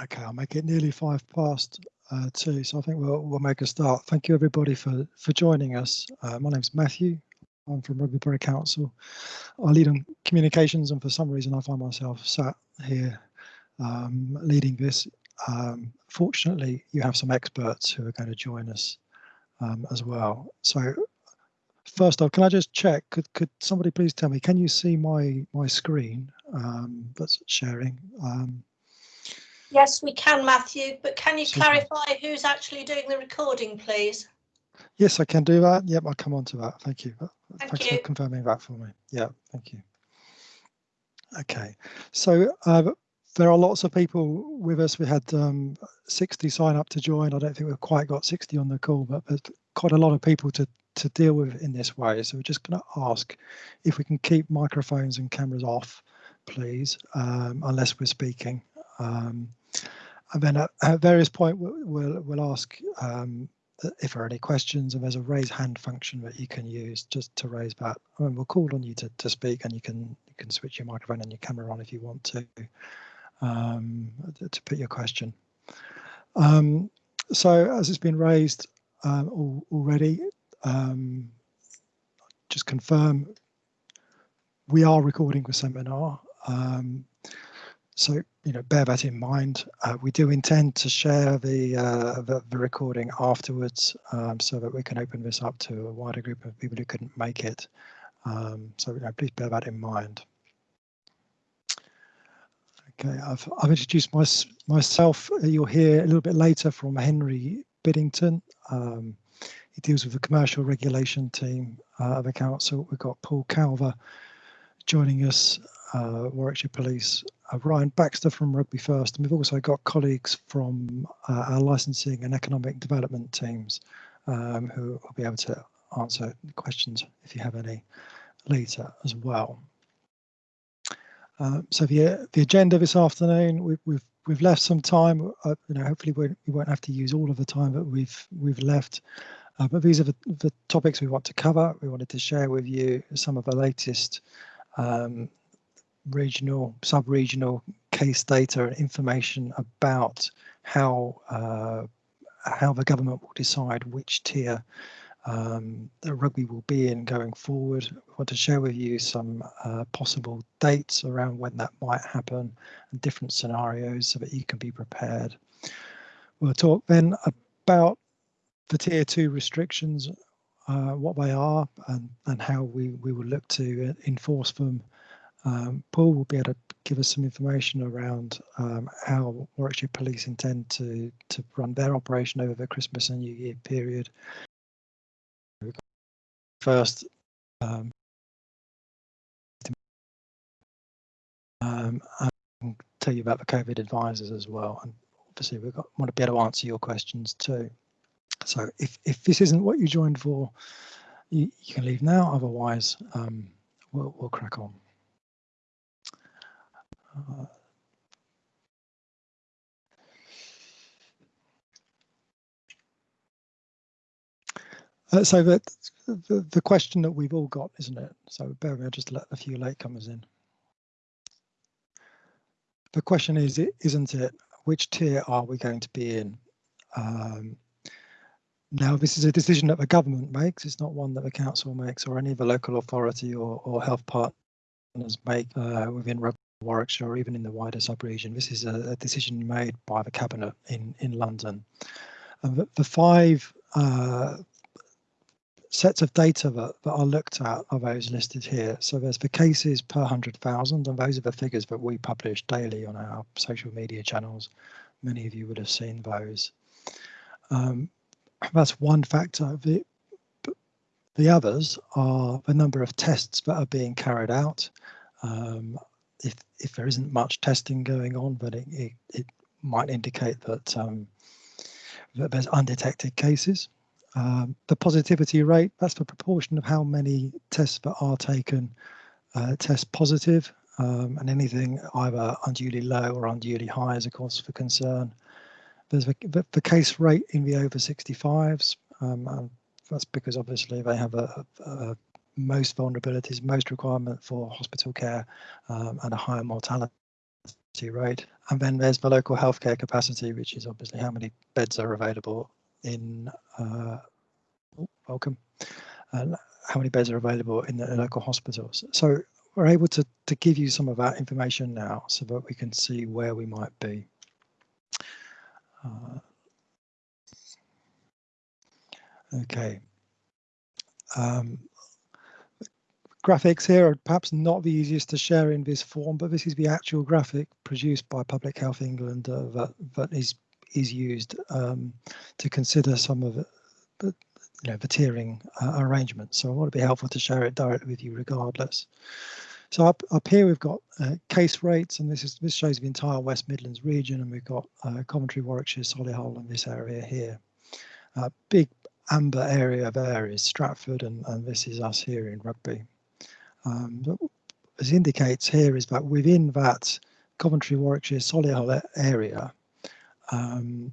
Okay, I'll make it nearly five past uh, two, so I think we'll, we'll make a start. Thank you everybody for, for joining us. Uh, my name's Matthew. I'm from Rugby Borough Council. I lead on communications and for some reason I find myself sat here um, leading this. Um, fortunately, you have some experts who are going to join us um, as well. So first off, can I just check, could, could somebody please tell me, can you see my, my screen um, that's sharing? Yes, we can, Matthew, but can you Super. clarify who's actually doing the recording, please? Yes, I can do that. Yep, I'll come on to that. Thank you. Thank Thanks you. for confirming that for me. Yeah, thank you. Okay, so uh, there are lots of people with us. We had um, 60 sign up to join. I don't think we've quite got 60 on the call, but there's quite a lot of people to, to deal with in this way. So we're just going to ask if we can keep microphones and cameras off, please, um, unless we're speaking. Um, and then at, at various point we'll, we'll, ask um, if there are any questions and there's a raise hand function that you can use just to raise that. And we'll call on you to, to speak and you can you can switch your microphone and your camera on if you want to um, to put your question. Um, so as it's been raised um, al already, um, just confirm we are recording the seminar. Um, so, you know, bear that in mind. Uh, we do intend to share the, uh, the, the recording afterwards um, so that we can open this up to a wider group of people who couldn't make it. Um, so, you know, please bear that in mind. Okay, I've, I've introduced my, myself. You'll hear a little bit later from Henry Biddington. Um, he deals with the commercial regulation team uh, of the council. We've got Paul Calver joining us, uh, Warwickshire Police, uh, Ryan Baxter from Rugby First, and we've also got colleagues from uh, our licensing and economic development teams um, who will be able to answer questions if you have any later as well. Uh, so the the agenda this afternoon, we've we've we've left some time. Uh, you know, hopefully we, we won't have to use all of the time that we've we've left. Uh, but these are the, the topics we want to cover. We wanted to share with you some of the latest um, regional, sub-regional case data and information about how uh, how the government will decide which tier um, the rugby will be in going forward. We want to share with you some uh, possible dates around when that might happen and different scenarios so that you can be prepared. We'll talk then about the tier two restrictions, uh, what they are and, and how we, we will look to enforce them um, Paul will be able to give us some information around um, how Warwickshire Police intend to, to run their operation over the Christmas and New Year period. First, um, um, and tell you about the COVID advisors as well. And obviously, we want to be able to answer your questions too. So if, if this isn't what you joined for, you, you can leave now. Otherwise, um, we'll, we'll crack on. Uh, so the, the, the question that we've all got, isn't it? So bear with me, I'll just let a few latecomers in. The question is, isn't it, which tier are we going to be in? Um, now, this is a decision that the government makes. It's not one that the council makes or any of the local authority or, or health partners make uh, within Warwickshire or even in the wider sub-region. This is a, a, decision made by the cabinet in in London. And the, the five uh, sets of data that, that are looked at are those listed here. So there's the cases per 100,000 and those are the figures that we publish daily on our social media channels. Many of you would have seen those. Um, that's one factor. The, the others are the number of tests that are being carried out. Um, if if there isn't much testing going on, but it it, it might indicate that um, that there's undetected cases. Um, the positivity rate, that's the proportion of how many tests that are taken uh, test positive, um, and anything either unduly low or unduly high is a cause for concern. There's the, the, the case rate in the over 65s, um, that's because obviously they have a, a, most vulnerabilities, most requirement for hospital care um, and a higher mortality rate. And then there's the local healthcare capacity, which is obviously how many beds are available in, uh, oh, welcome, and how many beds are available in the local hospitals. So we're able to, to give you some of that information now so that we can see where we might be. Uh, okay. Um, graphics here are perhaps not the easiest to share in this form, but this is the actual graphic produced by Public Health England uh, that, that is is used um, to consider some of the, you know, the tiering uh, arrangements. So I want to be helpful to share it directly with you regardless. So up, up here we've got uh, case rates, and this is this shows the entire West Midlands region, and we've got uh, Coventry, Warwickshire, Solihull, and this area here. Uh, big amber area there is Stratford, and, and this is us here in Rugby. Um, as indicates here is that within that Coventry, Warwickshire, Solihull area, um,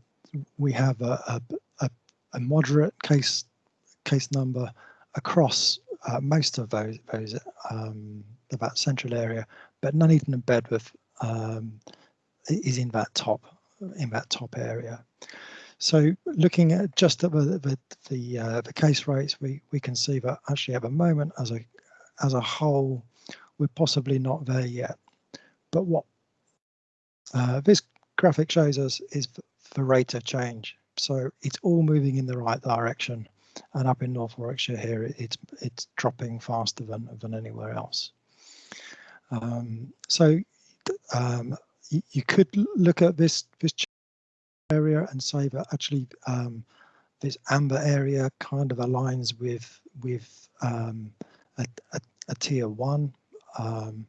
we have a, a, a, moderate case case number across uh, most of those those um, that central area, but Nuneaton and Bedworth um, is in that top in that top area. So looking at just at the the the, uh, the case rates, we we can see that actually at the moment as a as a whole, we're possibly not there yet. But what uh, this graphic shows us is the rate of change. So it's all moving in the right direction. And up in North Warwickshire here, it's it's dropping faster than than anywhere else. Um, so um, you, could look at this this area and say that actually um, this amber area kind of aligns with with um, a, a, a, tier one. Um,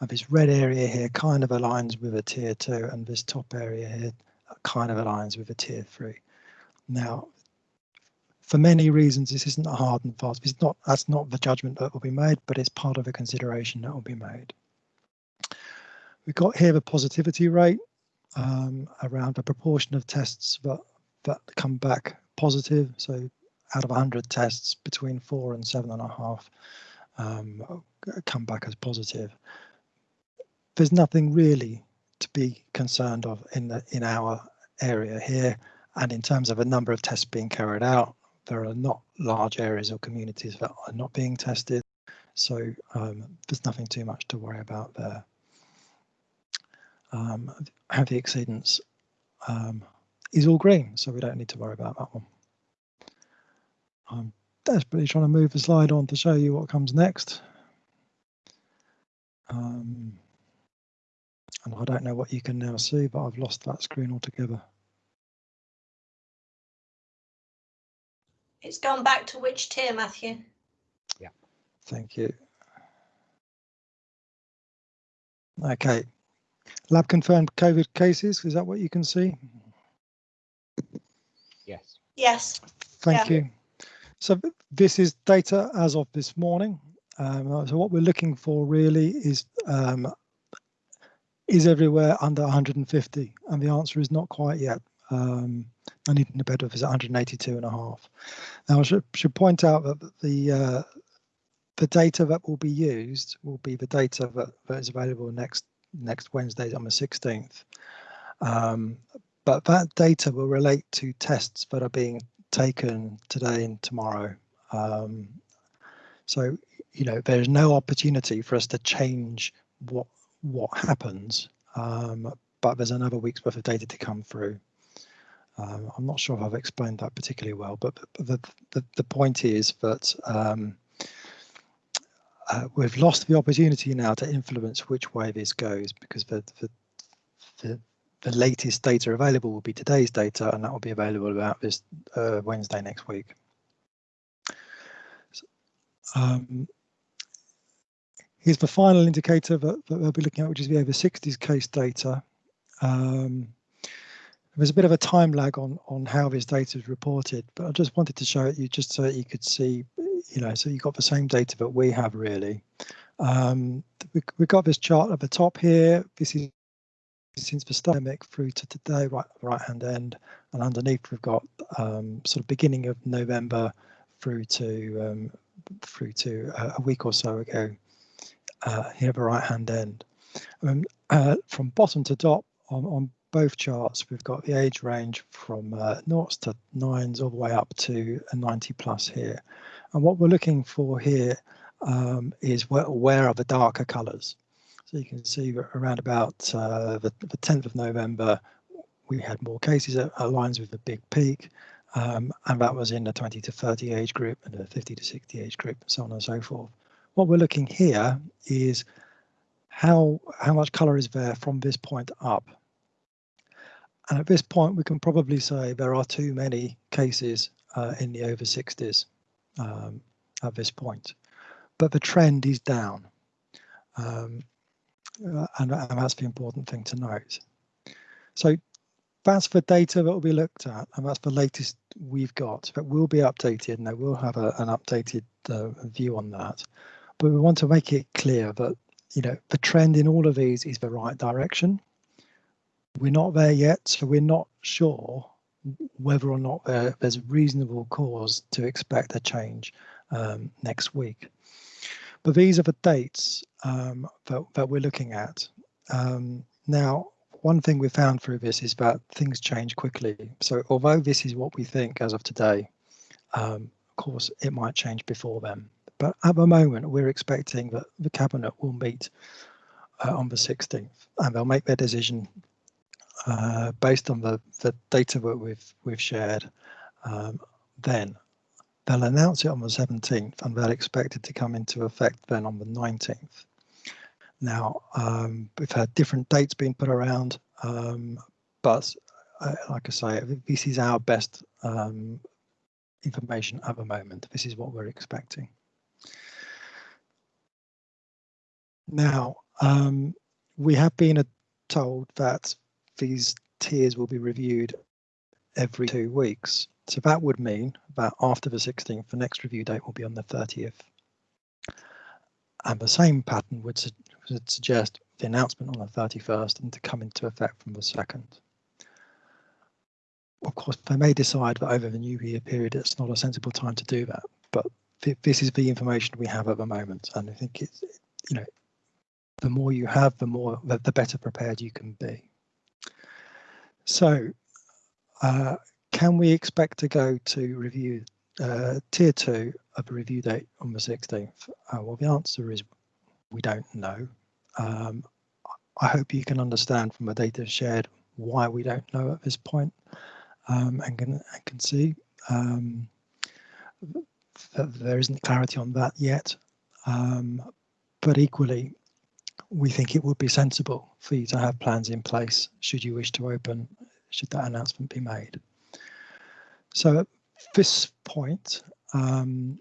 and this red area here kind of aligns with a tier two, and this top area here kind of aligns with a tier three. Now, for many reasons, this isn't a hard and fast. It's not. That's not the judgment that will be made, but it's part of a consideration that will be made. We've got here the positivity rate um, around the proportion of tests that that come back positive. So out of 100 tests, between four and seven and a half um, come back as positive. There's nothing really to be concerned of in the in our area here. And in terms of a number of tests being carried out, there are not large areas or communities that are not being tested. So um, there's nothing too much to worry about there. Um, the exceedance um, is all green, so we don't need to worry about that one. I'm desperately trying to move the slide on to show you what comes next. Um, and I don't know what you can now see, but I've lost that screen altogether. It's gone back to which tier, Matthew? Yeah. Thank you. Okay. Lab confirmed COVID cases, is that what you can see? Yes. Yes. Thank yeah. you. So this is data as of this morning. Um, so what we're looking for really is um, is everywhere under 150? And the answer is not quite yet. Um, I need to bed of is 182 and a half. Now I should, should point out that the uh, the data that will be used will be the data that, that is available next next Wednesday on the 16th. Um, but that data will relate to tests that are being taken today and tomorrow. Um, so, you know, there's no opportunity for us to change what what happens, um, but there's another week's worth of data to come through. Um, I'm not sure if I've explained that particularly well, but the, the, the point is that um, uh, we've lost the opportunity now to influence which way this goes because the, the, the, the latest data available will be today's data and that will be available about this uh, Wednesday next week. So, um, here's the final indicator that, that, we'll be looking at, which is the over 60s case data. Um, there's a bit of a time lag on on how this data is reported, but I just wanted to show it you just so that you could see, you know, so you got the same data that we have really. Um, we, we've got this chart at the top here. This is since the pandemic through to today, right right hand end, and underneath we've got um, sort of beginning of November through to um, through to a week or so ago uh, here the right hand end. Um, uh, from bottom to top on, on both charts, we've got the age range from uh, noughts to nines all the way up to a 90 plus here. And what we're looking for here um, is where, where are the darker colours. So you can see around about uh, the, the 10th of November, we had more cases at, at lines with a big peak. Um, and that was in the 20 to 30 age group and the 50 to 60 age group, and so on and so forth. What we're looking here is how how much colour is there from this point up. And at this point, we can probably say there are too many cases uh, in the over 60s um, at this point, but the trend is down. Um, uh, and, and that's the important thing to note. So that's the data that will be looked at, and that's the latest we've got. That will be updated, and I will have a, an updated uh, view on that. But we want to make it clear that you know the trend in all of these is the right direction. We're not there yet, so we're not sure whether or not there, there's reasonable cause to expect a change um, next week. But these are the dates um, that, that, we're looking at. Um, now, one thing we found through this is that things change quickly. So although this is what we think as of today, um, of course, it might change before then. But at the moment, we're expecting that the cabinet will meet uh, on the 16th and they'll make their decision uh, based on the, the data that we've we've shared. Um, then they'll announce it on the 17th and they'll expect it to come into effect then on the 19th. Now, um, we've had different dates being put around, um, but uh, like I say, this is our best um, information at the moment. This is what we're expecting. Now, um, we have been told that these tiers will be reviewed every two weeks. So that would mean that after the 16th, the next review date will be on the 30th. And the same pattern would su would suggest the announcement on the 31st and to come into effect from the 2nd. Of course, they may decide that over the new year period, it's not a sensible time to do that, but th this is the information we have at the moment. And I think it's, you know, the more you have, the more, the, the better prepared you can be. So, uh, can we expect to go to review uh, tier two of a review date on the 16th? Uh, well, the answer is we don't know. Um, I hope you can understand from the data shared why we don't know at this point um, and, can, and can see um, that there isn't clarity on that yet. Um, but equally, we think it would be sensible for you to have plans in place should you wish to open, should that announcement be made. So at this point, um,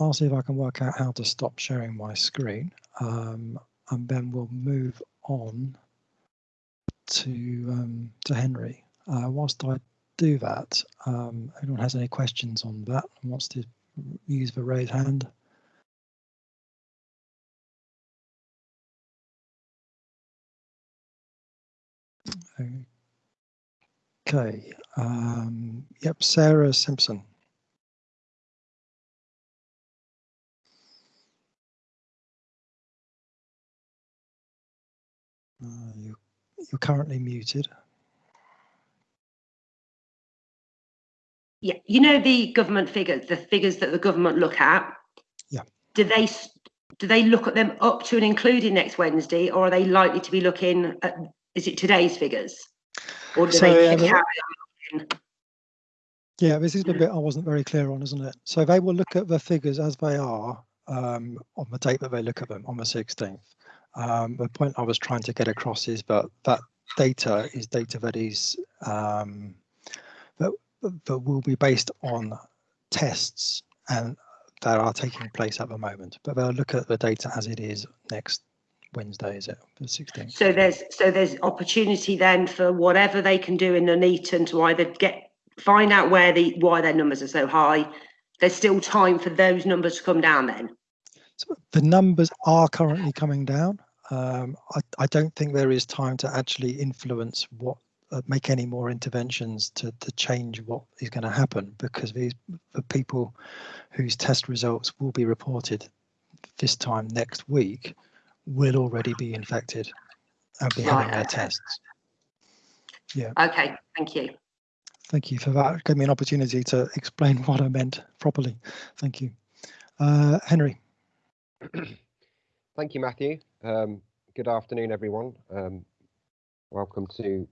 I'll see if I can work out how to stop sharing my screen um, and then we'll move on to um, to Henry. Uh, whilst I do that, um, anyone has any questions on that and wants to use the raise hand? Okay. Um, yep, Sarah Simpson. Uh, you, you're currently muted. Yeah, you know the government figures, the figures that the government look at. Yeah. Do they do they look at them up to and including next Wednesday, or are they likely to be looking at? Is it today's figures, or do so, they carry on? Yeah, this is the bit I wasn't very clear on, isn't it? So they will look at the figures as they are um, on the date that they look at them on the 16th. Um, the point I was trying to get across is that that data is data that is um, that, that will be based on tests and that are taking place at the moment. But they'll look at the data as it is next Wednesday, is it the 16th? So there's so there's opportunity then for whatever they can do in Nuneaton to either get find out where the why their numbers are so high. There's still time for those numbers to come down then. So the numbers are currently coming down. Um, I, I, don't think there is time to actually influence what uh, make any more interventions to, to change what is going to happen because these the people whose test results will be reported this time next week will already be infected and be Right, having their okay. tests. Yeah. Okay, thank you. Thank you for that. Gave me an opportunity to explain what I meant properly. Thank you. Uh, Henry, Thank you, Matthew. Um, good afternoon, everyone. Um, welcome to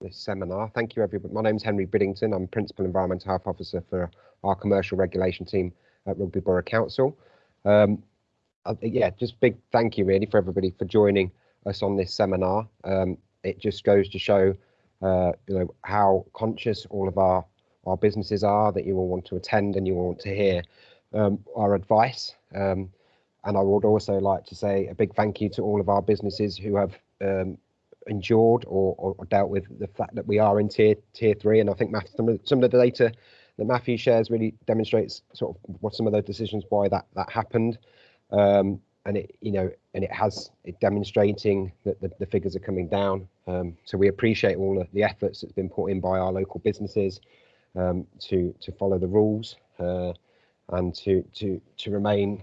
this seminar. Thank you, everybody. My name's Henry Biddington. I'm Principal Environmental Health Officer for our commercial regulation team at Rugby Borough Council. Um, uh, yeah, just big thank you really for everybody for joining us on this seminar. Um, it just goes to show, uh, you know, how conscious all of our our businesses are that you will want to attend and you will want to hear um, our advice. Um, and I would also like to say a big thank you to all of our businesses who have um, endured or, or, or dealt with the fact that we are in tier tier three. And I think Matthew, some, of, some of the data that Matthew shares really demonstrates sort of what some of those decisions why that that happened. Um, and it you know and it has it demonstrating that the, the figures are coming down. Um, so we appreciate all of the efforts that's been put in by our local businesses um, to to follow the rules uh, and to to to remain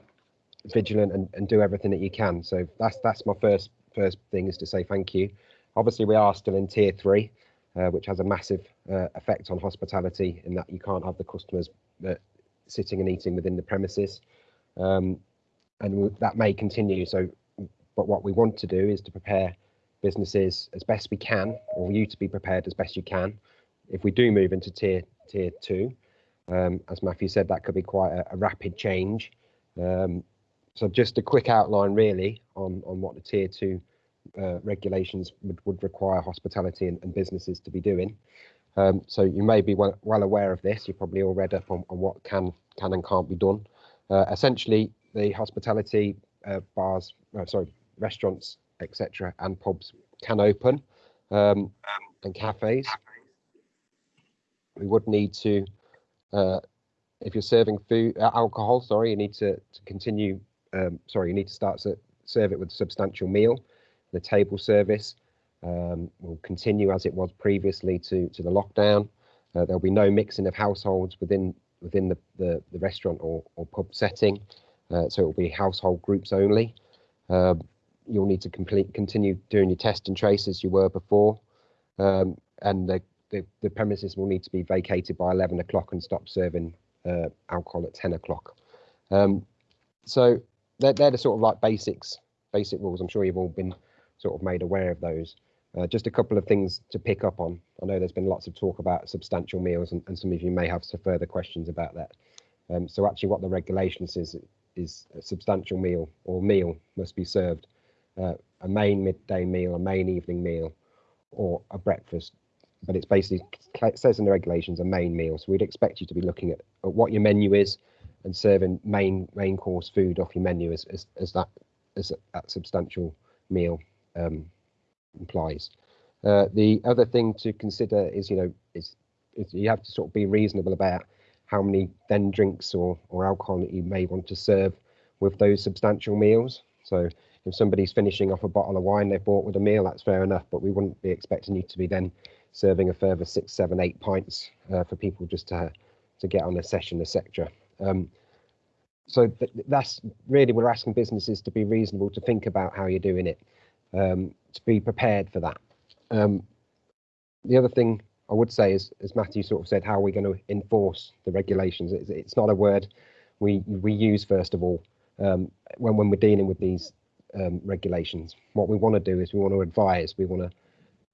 vigilant and, and do everything that you can. So that's that's my first first thing is to say thank you. Obviously, we are still in tier three, uh, which has a massive uh, effect on hospitality in that you can't have the customers uh, sitting and eating within the premises, um, and that may continue. So, but what we want to do is to prepare businesses as best we can, or you to be prepared as best you can. If we do move into tier tier two, um, as Matthew said, that could be quite a, a rapid change. Um, so just a quick outline really on, on what the tier two uh, regulations would, would require hospitality and, and businesses to be doing. Um, so you may be well, well aware of this. You're probably all read up on, on what can can and can't be done. Uh, essentially, the hospitality uh, bars, uh, sorry, restaurants, etc., and pubs can open, um, and cafes. We would need to, uh, if you're serving food, uh, alcohol, sorry, you need to, to continue um, sorry, you need to start to serve it with a substantial meal. The table service um, will continue as it was previously to, to the lockdown. Uh, there'll be no mixing of households within within the, the, the restaurant or, or pub setting. Uh, so it will be household groups only. Um, you'll need to complete continue doing your test and trace as you were before. Um, and the, the, the premises will need to be vacated by 11 o'clock and stop serving uh, alcohol at 10 o'clock. Um, so they're, they're the sort of like basics, basic rules. I'm sure you've all been sort of made aware of those. Uh, just a couple of things to pick up on. I know there's been lots of talk about substantial meals, and, and some of you may have some further questions about that. Um, so actually, what the regulation says is a substantial meal or meal must be served uh, a main midday meal, a main evening meal, or a breakfast. But it's basically it says in the regulations a main meal. So we'd expect you to be looking at, at what your menu is and serving main main course food off your menu as as, as that as that substantial meal um, implies. Uh, the other thing to consider is you know is, is you have to sort of be reasonable about how many then drinks or or alcohol that you may want to serve with those substantial meals. So if somebody's finishing off a bottle of wine they've bought with a meal, that's fair enough. But we wouldn't be expecting you to be then serving a further six, seven, eight pints uh, for people just to to get on a session, etc. Um, so th- that's really we're asking businesses to be reasonable, to think about how you're doing it, um, to be prepared for that. Um, the other thing I would say is, as Matthew sort of said, how are we going to enforce the regulations? It's, it's not a word we we use first of all um, when when we're dealing with these um, regulations. What we want to do is we want to advise, we want to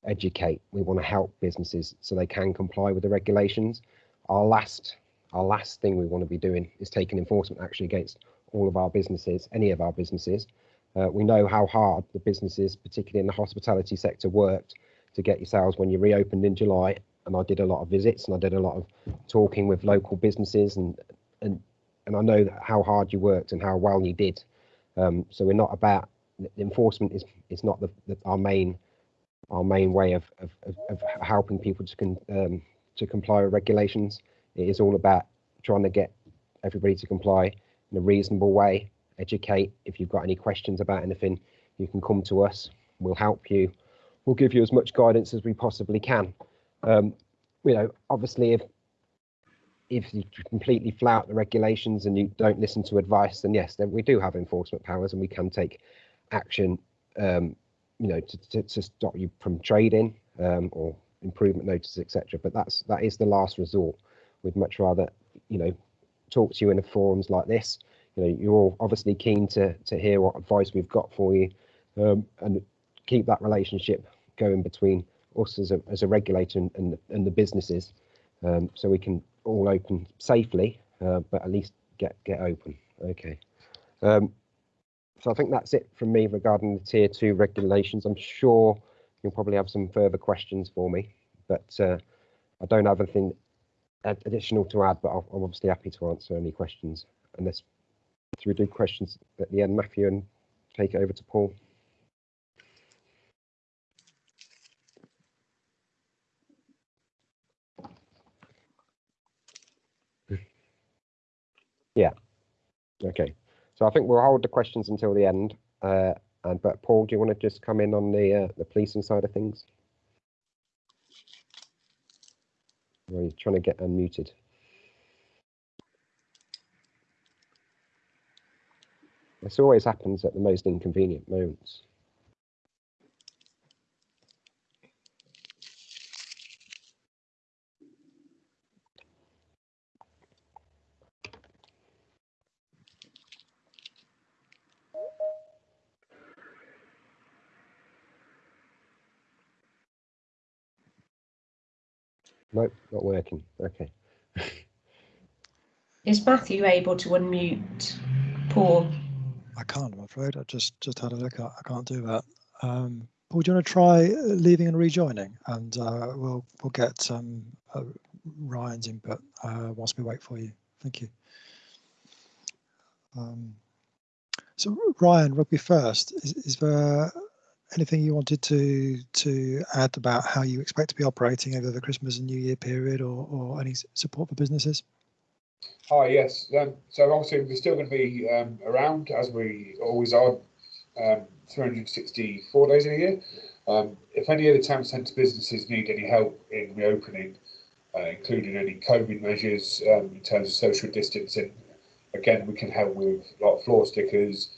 educate, we want to help businesses so they can comply with the regulations. Our last our last thing we want to be doing is taking enforcement action against all of our businesses, any of our businesses. Uh, we know how hard the businesses, particularly in the hospitality sector, worked to get your sales when you reopened in July. And I did a lot of visits and I did a lot of talking with local businesses and and and I know how hard you worked and how well you did. Um, so we're not about enforcement is is not the, the our main our main way of of, of, helping people to con, um, to comply with regulations. It is all about trying to get everybody to comply in a reasonable way. Educate. If you've got any questions about anything, you can come to us. We'll help you. We'll give you as much guidance as we possibly can. Um, you know, obviously, if if you completely flout the regulations and you don't listen to advice, then yes, then we do have enforcement powers and we can take action, um, you know, to, to, to stop you from trading um, or improvement notices, etc. But that's that is the last resort. We'd much rather, you know, talk to you in a forums like this. You know, you're all obviously keen to to hear what advice we've got for you, um, and keep that relationship going between us as a as a regulator and and the, and the businesses, um, so we can all open safely, uh, but at least get get open. Okay. Um, so I think that's it from me regarding the tier two regulations. I'm sure you'll probably have some further questions for me, but uh, I don't have anything ad- additional to add, but I'll, I'm obviously happy to answer any questions. Unless, we do questions at the end, Matthew, and take it over to Paul? Yeah. Okay. So I think we'll hold the questions until the end. Uh, and but Paul, do you want to just come in on the uh, the policing side of things? Are you trying to get unmuted? This always happens at the most inconvenient moments. Nope, not working. Okay. Is Matthew able to unmute Paul? I can't, I'm afraid. I just just had a look. I, I can't do that. Um, Paul, do you want to try uh, leaving and rejoining, and uh, we'll we'll get um, uh, Ryan's input uh, whilst we wait for you. Thank you. Um, so Ryan, rugby first. Is, is there anything you wanted to to add about how you expect to be operating over the Christmas and New Year period, or or any support for businesses? Hi, yes. Um, so obviously we're still going to be um, around as we always are, um, 364 days in a year. Um, if any of the town centre businesses need any help in reopening, uh, including any COVID measures um, in terms of social distancing, again we can help with like floor stickers,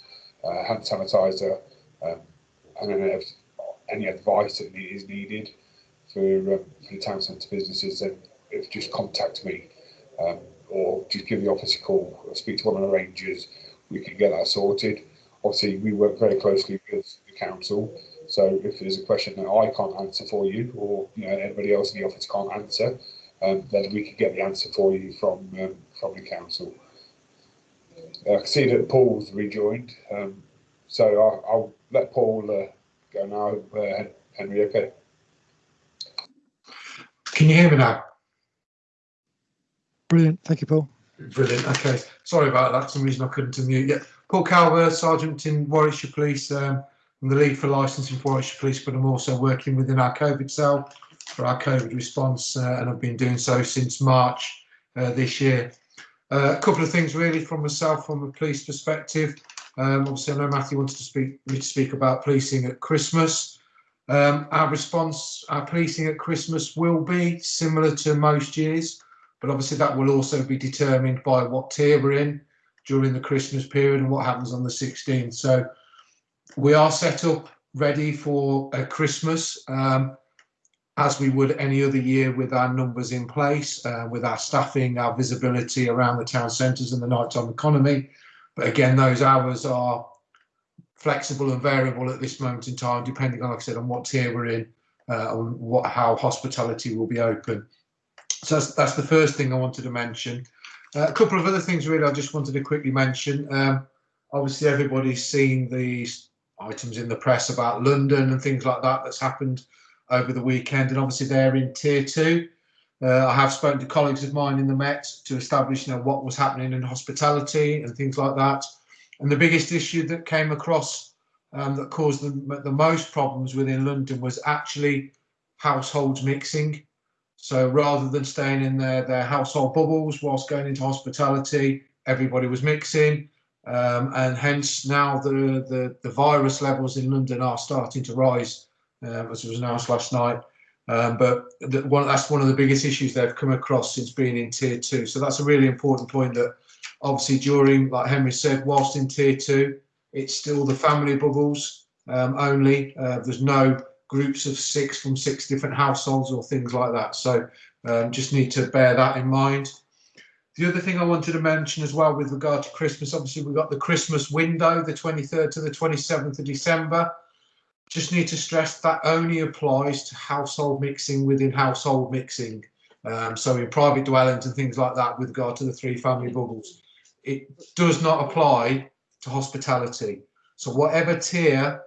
uh, hand sanitizer, um, and then if any advice that is needed for, um, for the town centre businesses, then if just contact me. Um, or just give the office a call or speak to one of the rangers, we can get that sorted. Obviously, we work very closely with the council, so if there's a question that I can't answer for you, or you know anybody else in the office can't answer, um, then we can get the answer for you from um, from the council. I can see that Paul's rejoined, um, so I'll, I'll let Paul uh, go now. Uh, Henry, okay? Can you hear me now? Brilliant. Thank you, Paul. Brilliant. Okay. Sorry about that. For some reason I couldn't unmute. Yeah. Paul Calver, Sergeant in Warwickshire Police. Um, I'm the lead for licensing for Warwickshire Police, but I'm also working within our COVID cell for our COVID response, uh, and I've been doing so since March uh, this year. Uh, a couple of things really from myself, from a police perspective. Um, obviously, I know Matthew wanted to speak me to speak about policing at Christmas. Um, our response, our policing at Christmas will be similar to most years but obviously that will also be determined by what tier we're in during the Christmas period and what happens on the 16th. So we are set up ready for Christmas um, as we would any other year with our numbers in place, uh, with our staffing, our visibility around the town centres and the nighttime economy. But again, those hours are flexible and variable at this moment in time, depending, like I said, on what tier we're in, uh, on what how hospitality will be open. So that's, that's the first thing I wanted to mention. Uh, a couple of other things really I just wanted to quickly mention. Um, obviously everybody's seen these items in the press about London and things like that that's happened over the weekend and obviously they're in tier two. Uh, I have spoken to colleagues of mine in the Met to establish you know, what was happening in hospitality and things like that. And the biggest issue that came across um, that caused the, the most problems within London was actually households mixing. So rather than staying in their, their household bubbles whilst going into hospitality, everybody was mixing. Um, and hence now the, the, the virus levels in London are starting to rise, uh, as was announced last night. Um, but the, one, that's one of the biggest issues they've come across since being in tier two. So that's a really important point that obviously during, like Henry said, whilst in tier two, It's still the family bubbles um, only. Uh, there's no groups of six from six different households or things like that. So um, just need to bear that in mind. The other thing I wanted to mention as well with regard to Christmas, obviously we've got the Christmas window, the 23rd to the 27th of December. Just need to stress that only applies to household mixing within household mixing. Um, so in private dwellings and things like that with regard to the three family bubbles. It does not apply to hospitality. So whatever tier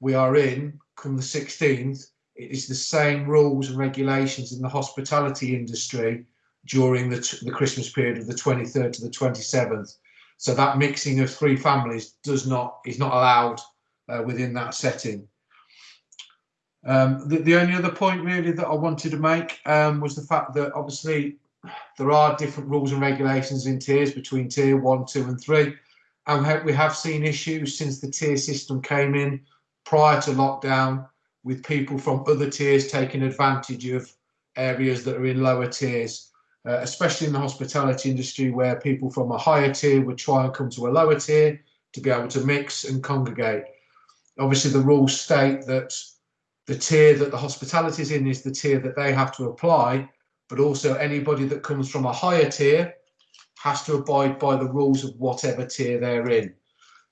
we are in come the 16th, it is the same rules and regulations in the hospitality industry during the, the Christmas period of the 23rd to the 27th. So that mixing of three families does not is not allowed uh, within that setting. Um, the, the only other point really that I wanted to make um, was the fact that obviously there are different rules and regulations in tiers between tier one, two and three. And we have, seen issues since the tier system came in prior to lockdown with people from other tiers taking advantage of areas that are in lower tiers, uh, especially in the hospitality industry where people from a higher tier would try and come to a lower tier to be able to mix and congregate. Obviously the rules state that the tier that the hospitality is in is the tier that they have to apply, but also anybody that comes from a higher tier has to abide by the rules of whatever tier they're in.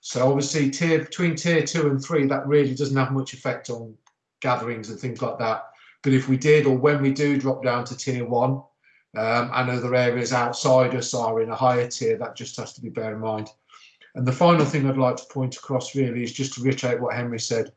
So obviously tier between tier two and three, that really doesn't have much effect on gatherings and things like that. But if we did, or when we do drop down to tier one, um, and other areas outside us are in a higher tier, that just has to be bear in mind. And the final thing I'd like to point across really is just to reiterate what Henry said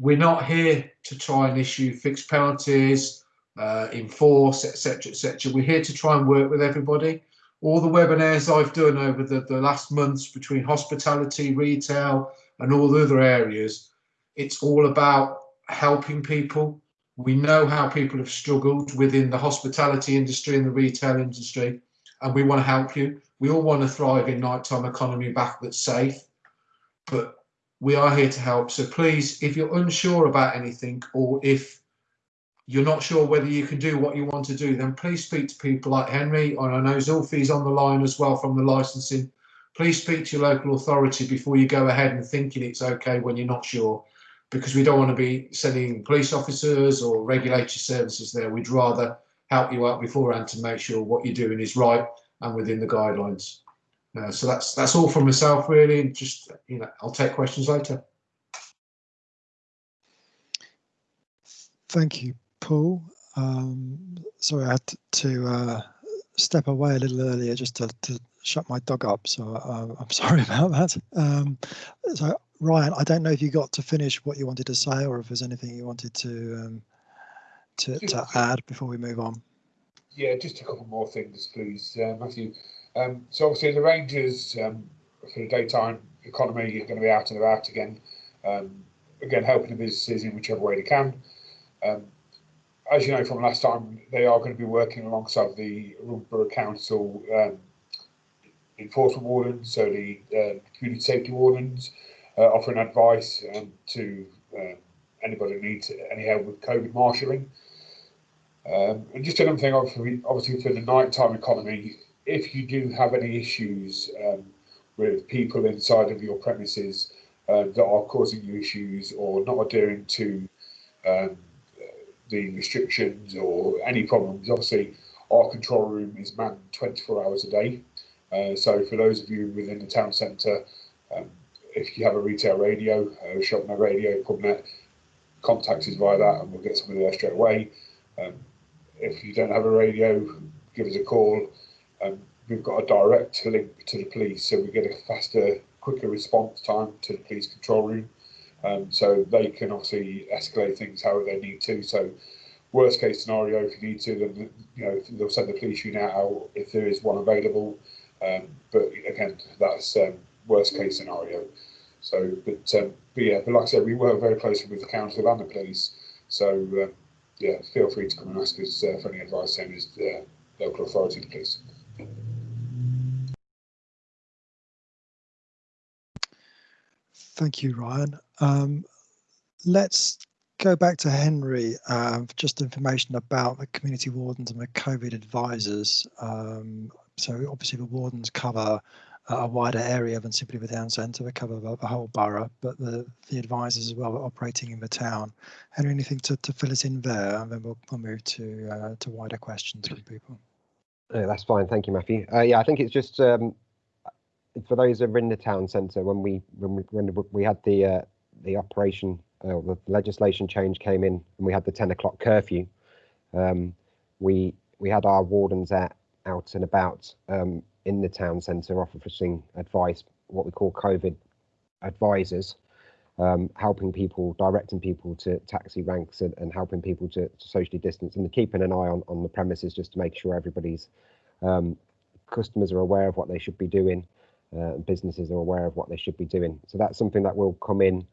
we're not here to try and issue fixed penalties, uh, enforce, etc., etc. We're here to try and work with everybody. All the webinars I've done over the, the last months between hospitality, retail, and all the other areas, it's all about helping people. We know how people have struggled within the hospitality industry and the retail industry, and we want to help you. We all want to thrive in nighttime economy back that's safe, but we are here to help. So please, if you're unsure about anything or if you're not sure whether you can do what you want to do, then please speak to people like Henry. And I know Zulfi's on the line as well from the licensing. Please speak to your local authority before you go ahead and thinking it's okay when you're not sure, because we don't want to be sending police officers or regulatory services there. We'd rather help you out beforehand to make sure what you're doing is right and within the guidelines. Uh, so that's that's all from myself really. Just you know, I'll take questions later. Thank you, Paul. Um, sorry, I had to uh, step away a little earlier just to, to shut my dog up. So uh, I'm sorry about that. Um, so Ryan, I don't know if you got to finish what you wanted to say or if there's anything you wanted to um, to, to add before we move on. Yeah, just a couple more things, please, uh, Matthew. Um, so obviously the Rangers um, for the daytime economy are going to be out and about again, um, again helping the businesses in whichever way they can. Um, as you know from last time, they are going to be working alongside the Borough Council um, enforcement wardens, so the uh, community safety wardens, uh, offering advice um, to anybody who needs any help with COVID marshalling. And just another thing, obviously, obviously for the nighttime economy, if you do have any issues um, with people inside of your premises uh, that are causing you issues or not adhering to um, the restrictions or any problems, obviously our control room is manned 24 hours a day. Uh, so for those of you within the town centre, um, if you have a retail radio, uh, ShopNet radio, PubNet, contact us via that and we'll get somebody there straight away. Um, if you don't have a radio, give us a call um, we've got a direct link to the police, so we get a faster, quicker response time to the police control room. Um, so they can obviously escalate things however they need to. So worst case scenario, if you need to, then you know they'll send the police unit out if there is one available. Um, but again, that's um, worst case scenario. So, but, um, but yeah, but like I said, we work very closely with the council and the police. So uh, yeah, feel free to come and ask us uh, for any advice. Same as the local authority, please. Thank you, Ryan. Um, let's go back to Henry, uh, just information about the community wardens and the COVID advisors. Um, so obviously the wardens cover a wider area than simply the town centre. We cover the, the whole borough, but the, the advisors as well are operating in the town. Henry, anything to, to fill us in there? And then we'll, we'll move to uh, to wider questions from people. Uh, that's fine. Thank you, Matthew. Uh, yeah, I think it's just um, for those in the town centre when we when we when we had the uh, the operation uh, the legislation change came in and we had the 10 o'clock curfew. Um, we we had our wardens out out and about um, in the town centre offering advice, what we call COVID advisors, um, helping people, directing people to taxi ranks and, and helping people to, to, socially distance and keeping an eye on, on the premises just to make sure everybody's um, customers are aware of what they should be doing uh, businesses are aware of what they should be doing. So that's something that will come in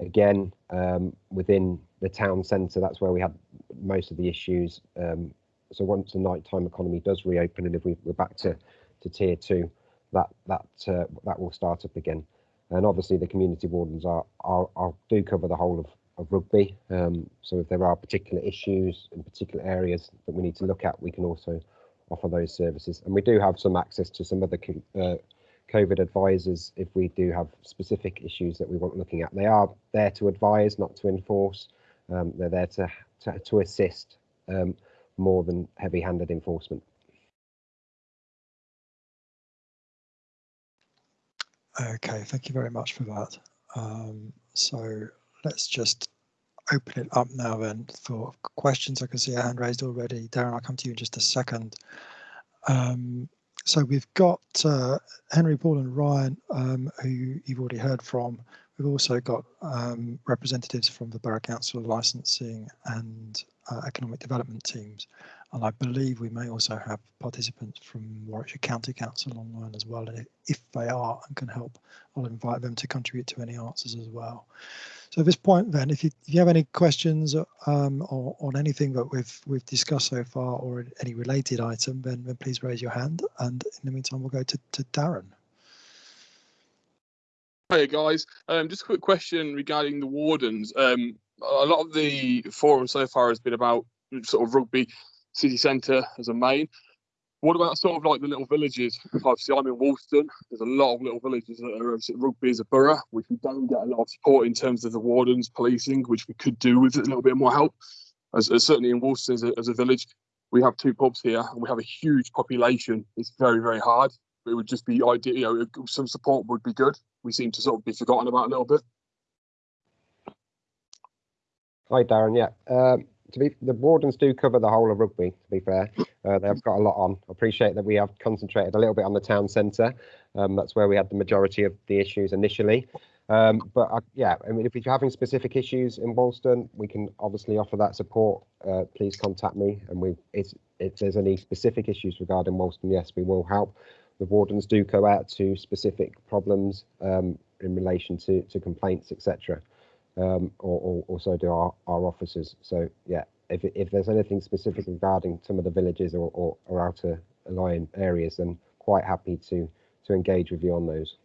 again um, within the town centre. That's where we had most of the issues. Um, so once the nighttime economy does reopen, and if we, are back to, to tier two, that that uh, that will start up again. And obviously, the community wardens are, are, are do cover the whole of, of rugby. Um, so if there are particular issues in particular areas that we need to look at, we can also offer those services. And we do have some access to some other uh, COVID advisors if we do have specific issues that we want looking at. They are there to advise, not to enforce. Um, they're there to, to, to assist um, more than heavy-handed enforcement. Okay, thank you very much for that. Um, so let's just open it up now then for questions. I can see a hand raised already. Darren, I'll come to you in just a second. Um, so we've got uh, Henry, Paul, and Ryan, um, who you've already heard from. We've also got um, representatives from the Borough Council of licensing and uh, economic development teams. And I believe we may also have participants from Warwickshire County Council online as well. And if they are and can help, I'll invite them to contribute to any answers as well. So at this point, then, if you, if you have any questions um, or, on anything that we've we've discussed so far or any related item, then, then please raise your hand. And in the meantime, we'll go to, to Darren. Hey guys, um, just a quick question regarding the wardens. Um, a lot of the forum so far has been about sort of rugby city centre as a main. What about sort of like the little villages? Obviously, I'm in Wolston. There's a lot of little villages that are obviously rugby as a borough, which we don't get a lot of support in terms of the wardens policing, which we could do with a little bit more help. As, as certainly in Wolston as a, as a, village, we have two pubs here and we have a huge population. It's very, very hard. It would just be ideal, you know, some support would be good. We seem to sort of be forgotten about a little bit. Hi, Darren. Yeah. Um, to be the wardens do cover the whole of rugby. To be fair, uh, they've got a lot on. I appreciate that we have concentrated a little bit on the town centre. Um, that's where we had the majority of the issues initially. Um, but uh, yeah, I mean, if you're having specific issues in Wolston, we can obviously offer that support. Uh, please contact me, and we if there's any specific issues regarding Wolston, yes, we will help. The wardens do go out to specific problems um, in relation to to complaints, etc um, or, or, or, so do our, our officers. So yeah, if, if there's anything specific regarding some of the villages or, or, or outer lying areas, then quite happy to to engage with you on those.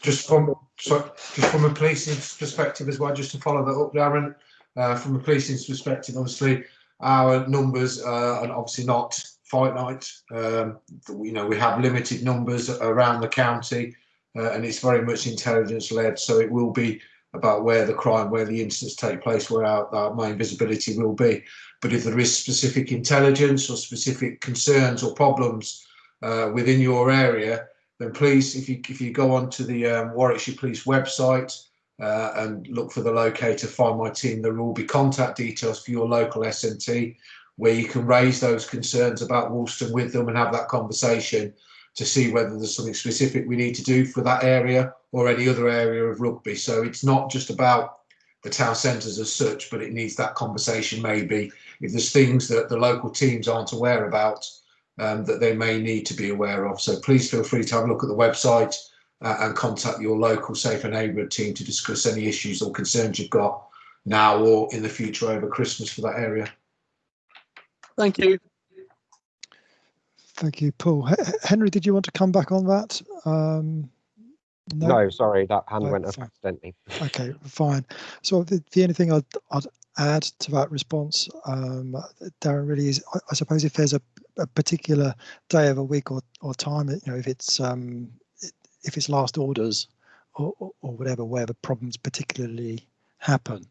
Just from so just from a policing perspective as well, just to follow that up, Darren. Uh, from a policing perspective, obviously our numbers uh, are obviously not finite. Um, you know, we have limited numbers around the county, uh, and it's very much intelligence led. So it will be about where the crime, where the incidents take place, where our, our main visibility will be. But if there is specific intelligence or specific concerns or problems uh, within your area, then please, if you if you go onto the um, Warwickshire Police website uh, and look for the locator, find my team, there will be contact details for your local SNT where you can raise those concerns about Wolston with them and have that conversation to see whether there's something specific we need to do for that area or any other area of rugby. So it's not just about the town centres as such, but it needs that conversation maybe if there's things that the local teams aren't aware about um, that they may need to be aware of. So please feel free to have a look at the website uh, and contact your local safer neighbourhood team to discuss any issues or concerns you've got now or in the future over Christmas for that area. Thank you. Thank you, Paul. H Henry, did you want to come back on that? Um, no? no? sorry, that hand no, went up accidentally. Okay, fine. So the, the only thing I'd, I'd, add to that response, um, Darren, really is, I, I, suppose if there's a, a particular day of a week or, or time, you know, if it's um, if it's last orders or, or, or whatever where the problems particularly happen,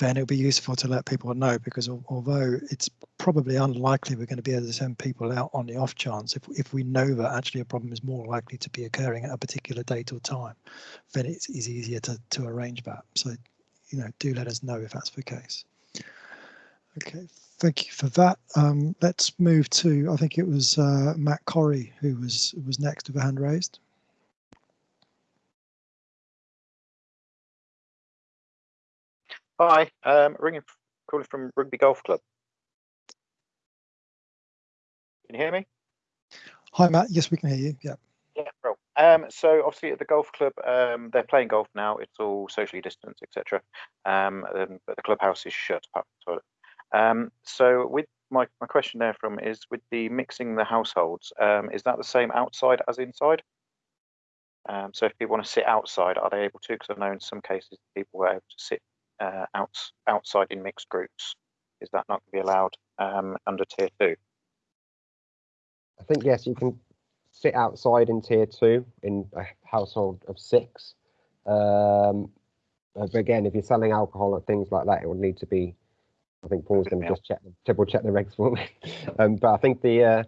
then it'll be useful to let people know because al- although it's probably unlikely we're going to be able to send people out on the off chance, if, if we know that actually a problem is more likely to be occurring at a particular date or time, then it's, it's easier to, to arrange that. So, you know, do let us know if that's the case. Okay, thank you for that. Um, let's move to, I think it was uh, Matt Corrie who was was next with a hand raised. Hi, um, ringing, calling from Rugby Golf Club. Can you hear me? Hi, Matt. Yes, we can hear you. Yeah. Yeah, bro. Um, so obviously at the golf club, um, they're playing golf now. It's all socially distanced, etc. Um, um, but the clubhouse is shut. apart from the toilet. Um, so with my, my question there from is with the mixing the households, um, is that the same outside as inside? Um, so if people want to sit outside, are they able to? Because I know in some cases people were able to sit uh, outs outside in mixed groups. Is that not going to be allowed um, under tier two? I think yes, you can sit outside in tier two in a household of six. Um, but again, if you're selling alcohol and things like that, it would need to be. I think Paul's going to just check, double check the regs for me. um, but I think the uh,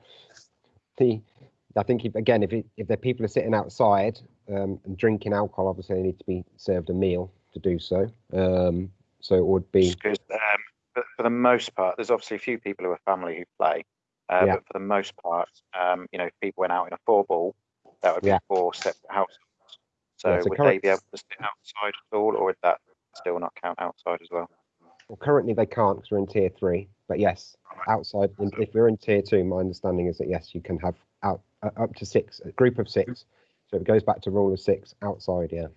the I think if, again, if it, if the people are sitting outside um, and drinking alcohol, obviously they need to be served a meal to do so. Um, so it would be Because um, for, for the most part, there's obviously a few people who are family who play, uh, Yeah. but for the most part, um, you know, if people went out in a four ball, that would be Yeah. four separate households. So Yeah, would current- they be able to sit outside at all, or would that still not count outside as well? Well, currently they can't because we're in tier three. But yes, outside, in, if we're in tier two, my understanding is that yes, you can have out uh, up to six, a group of six. So it goes back to rule of six outside, yeah,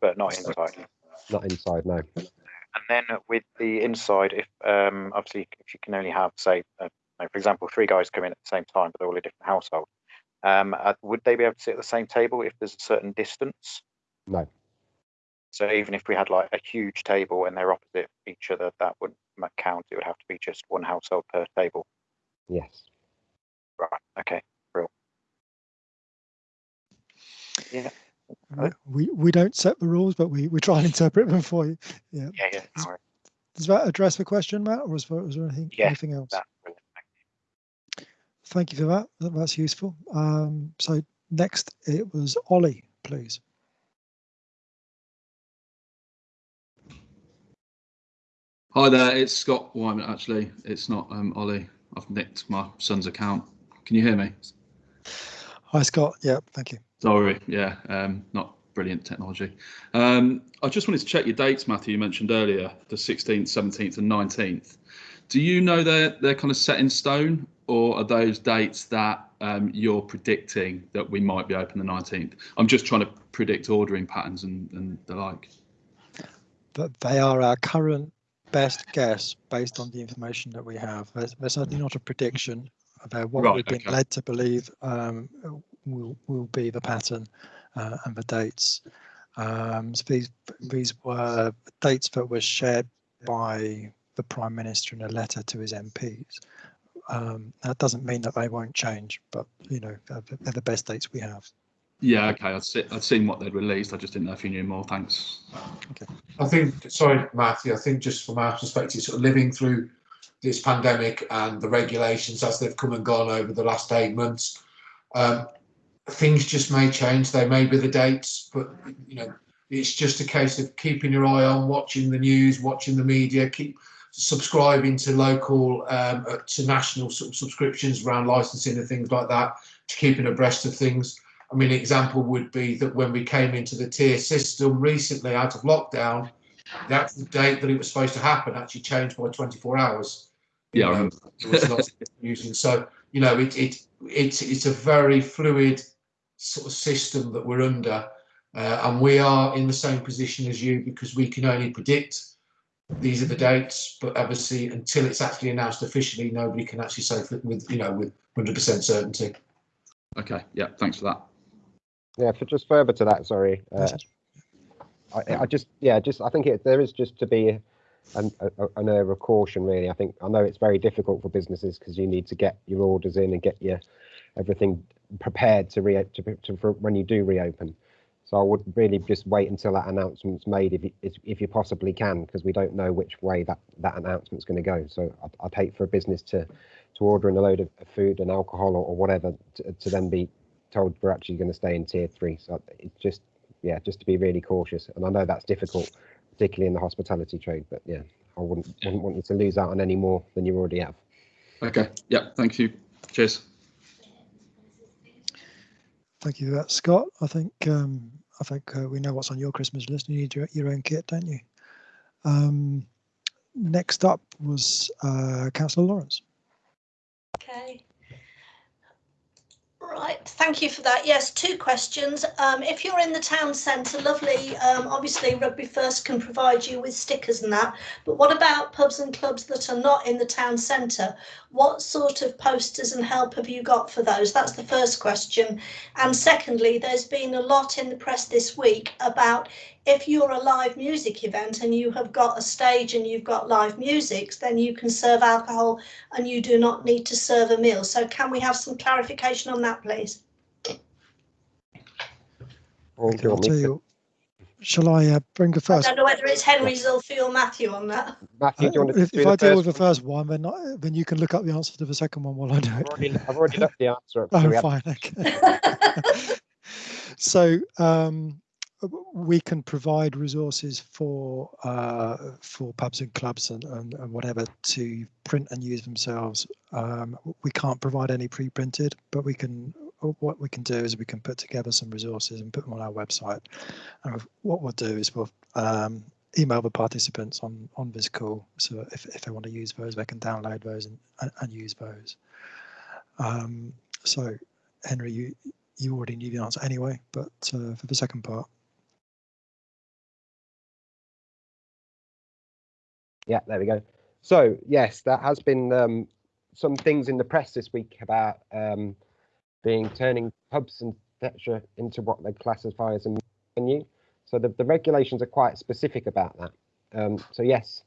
But not inside. not inside, no. And then with the inside, if um, obviously if you can only have, say, uh, for example, three guys come in at the same time, but they're all a different household, um, uh, would they be able to sit at the same table if there's a certain distance? No. So even if we had like a huge table and they're opposite each other, that wouldn't count. It would have to be just one household per table. Yes. Right. Okay. Real. Yeah. Uh, We we don't set the rules, but we we try and interpret them for you. Yeah. Yeah. Yeah. No worries. Does that address the question, Matt, or is there, there anything Yeah, anything else? That's. Thank Thank you for that. that. That's useful. Um, so next it was Ollie, please. Hi there, it's Scott Wyman. Actually, it's not um, Ollie. I've nicked my son's account. Can you hear me? Hi, Scott. Yeah, thank you. Sorry, yeah, um, not brilliant technology. Um, I just wanted to check your dates, Matthew. You mentioned earlier the 16th, 17th, and 19th. Do you know they're they're kind of set in stone, or are those dates that um, you're predicting that we might be open the 19th? I'm just trying to predict ordering patterns and, and the like. But they are our current best guess based on the information that we have. They're, they're certainly not a prediction. They're what Right, we've been okay. led to believe um, will will be the pattern uh, and the dates. Um, so these these were dates that were shared by the prime minister in a letter to his MPs. Um, that doesn't mean that they won't change, but you know they're, they're the best dates we have. Yeah, okay. I'd, se- I'd seen what they'd released. I just didn't know if you knew more. Thanks. Okay. I think, sorry, Matthew, I think just from our perspective, sort of living through this pandemic and the regulations as they've come and gone over the last eight months, um, things just may change. They may be the dates, but you know, it's just a case of keeping your eye on, watching the news, watching the media, keep subscribing to local, um, uh, to national sub- subscriptions around licensing and things like that, to keeping abreast of things. I mean, an example would be that when we came into the tier system recently out of lockdown, the actual date that it was supposed to happen actually changed by 24 hours. Yeah, I know, remember. there was lots of confusion. So, you know, it, it, it's, it's a very fluid sort of system that we're under. Uh, and we are in the same position as you because we can only predict these are the dates, but obviously until it's actually announced officially, nobody can actually say for, with, you know, with 100% certainty. Okay. Yeah. Thanks for that. Yeah, for just further to that, sorry. Uh, I, I just, yeah, just I think it, there is just to be an, a, an air of caution really. I think I know it's very difficult for businesses because you need to get your orders in and get your everything prepared to re to, to for when you do reopen. So I would really just wait until that announcement's made if you, if you possibly can, because we don't know which way that that announcement's going to go. So I'd, I'd hate for a business to to order in a load of food and alcohol or, or whatever to, to then be told we're actually going to stay in tier three. So it's just yeah, just to be really cautious. And I know that's difficult, particularly in the hospitality trade. But yeah, I wouldn't wouldn't want you to lose out on any more than you already have. Okay. Yeah. Thank you. Cheers. Thank you for that, Scott. I think um, I think uh, we know what's on your Christmas list. You need your, your own kit, don't you? Um, next up was uh, Councillor Lawrence. Okay. Right, thank you for that. Yes, two questions. Um, if you're in the town centre, lovely. Um, obviously, Rugby First can provide you with stickers and that. But what about pubs and clubs that are not in the town centre? What sort of posters and help have you got for those? That's the first question. And secondly, there's been a lot in the press this week about if you're a live music event and you have got a stage and you've got live music, then you can serve alcohol and you do not need to serve a meal. So can we have some clarification on that, please? Or do Okay, you I'll want me tell to- you. Shall I uh, bring the first? I don't know whether it's Henry, Zulfi or Matthew on that. Matthew, do you Uh, want to if if I deal first with the first one, then I, then you can look up the answer to the second one while I do I've it. already, I've already looked the answer up. so Oh, fine. Okay. so um, w- we can provide resources for uh, for pubs and clubs and, and, and whatever to print and use themselves. Um, we can't provide any pre-printed, but we can. What we can do is we can put together some resources and put them on our website. And what we'll do is we'll um, email the participants on on this call, so if, if they want to use those, they can download those and, and, and use those. Um, so, Henry, you you already knew the answer anyway, but uh, for the second part, Yeah, there we go. So yes, there has been um, some things in the press this week about um, being turning pubs and etc. into what they classify as a menu. So the, the regulations are quite specific about that. Um, so yes,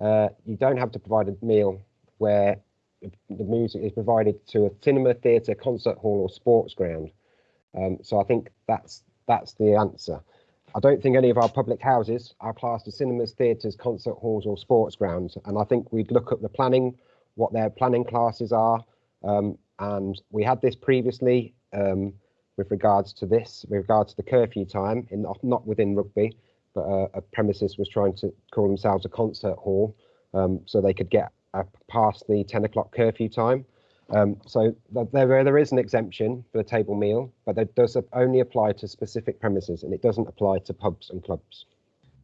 uh, you don't have to provide a meal where the music is provided to a cinema, theatre, concert hall, or sports ground. Um, so I think that's that's the answer. I don't think any of our public houses are classed as cinemas, theatres, concert halls, or sports grounds. And I think we'd look at the planning, what their planning classes are. Um, and we had this previously um, with regards to this, with regards to the curfew time, in not within rugby, but uh, a premises was trying to call themselves a concert hall, um, so they could get uh, past the 10 o'clock curfew time. Um, so there, there is an exemption for the table meal, but that does only apply to specific premises and it doesn't apply to pubs and clubs.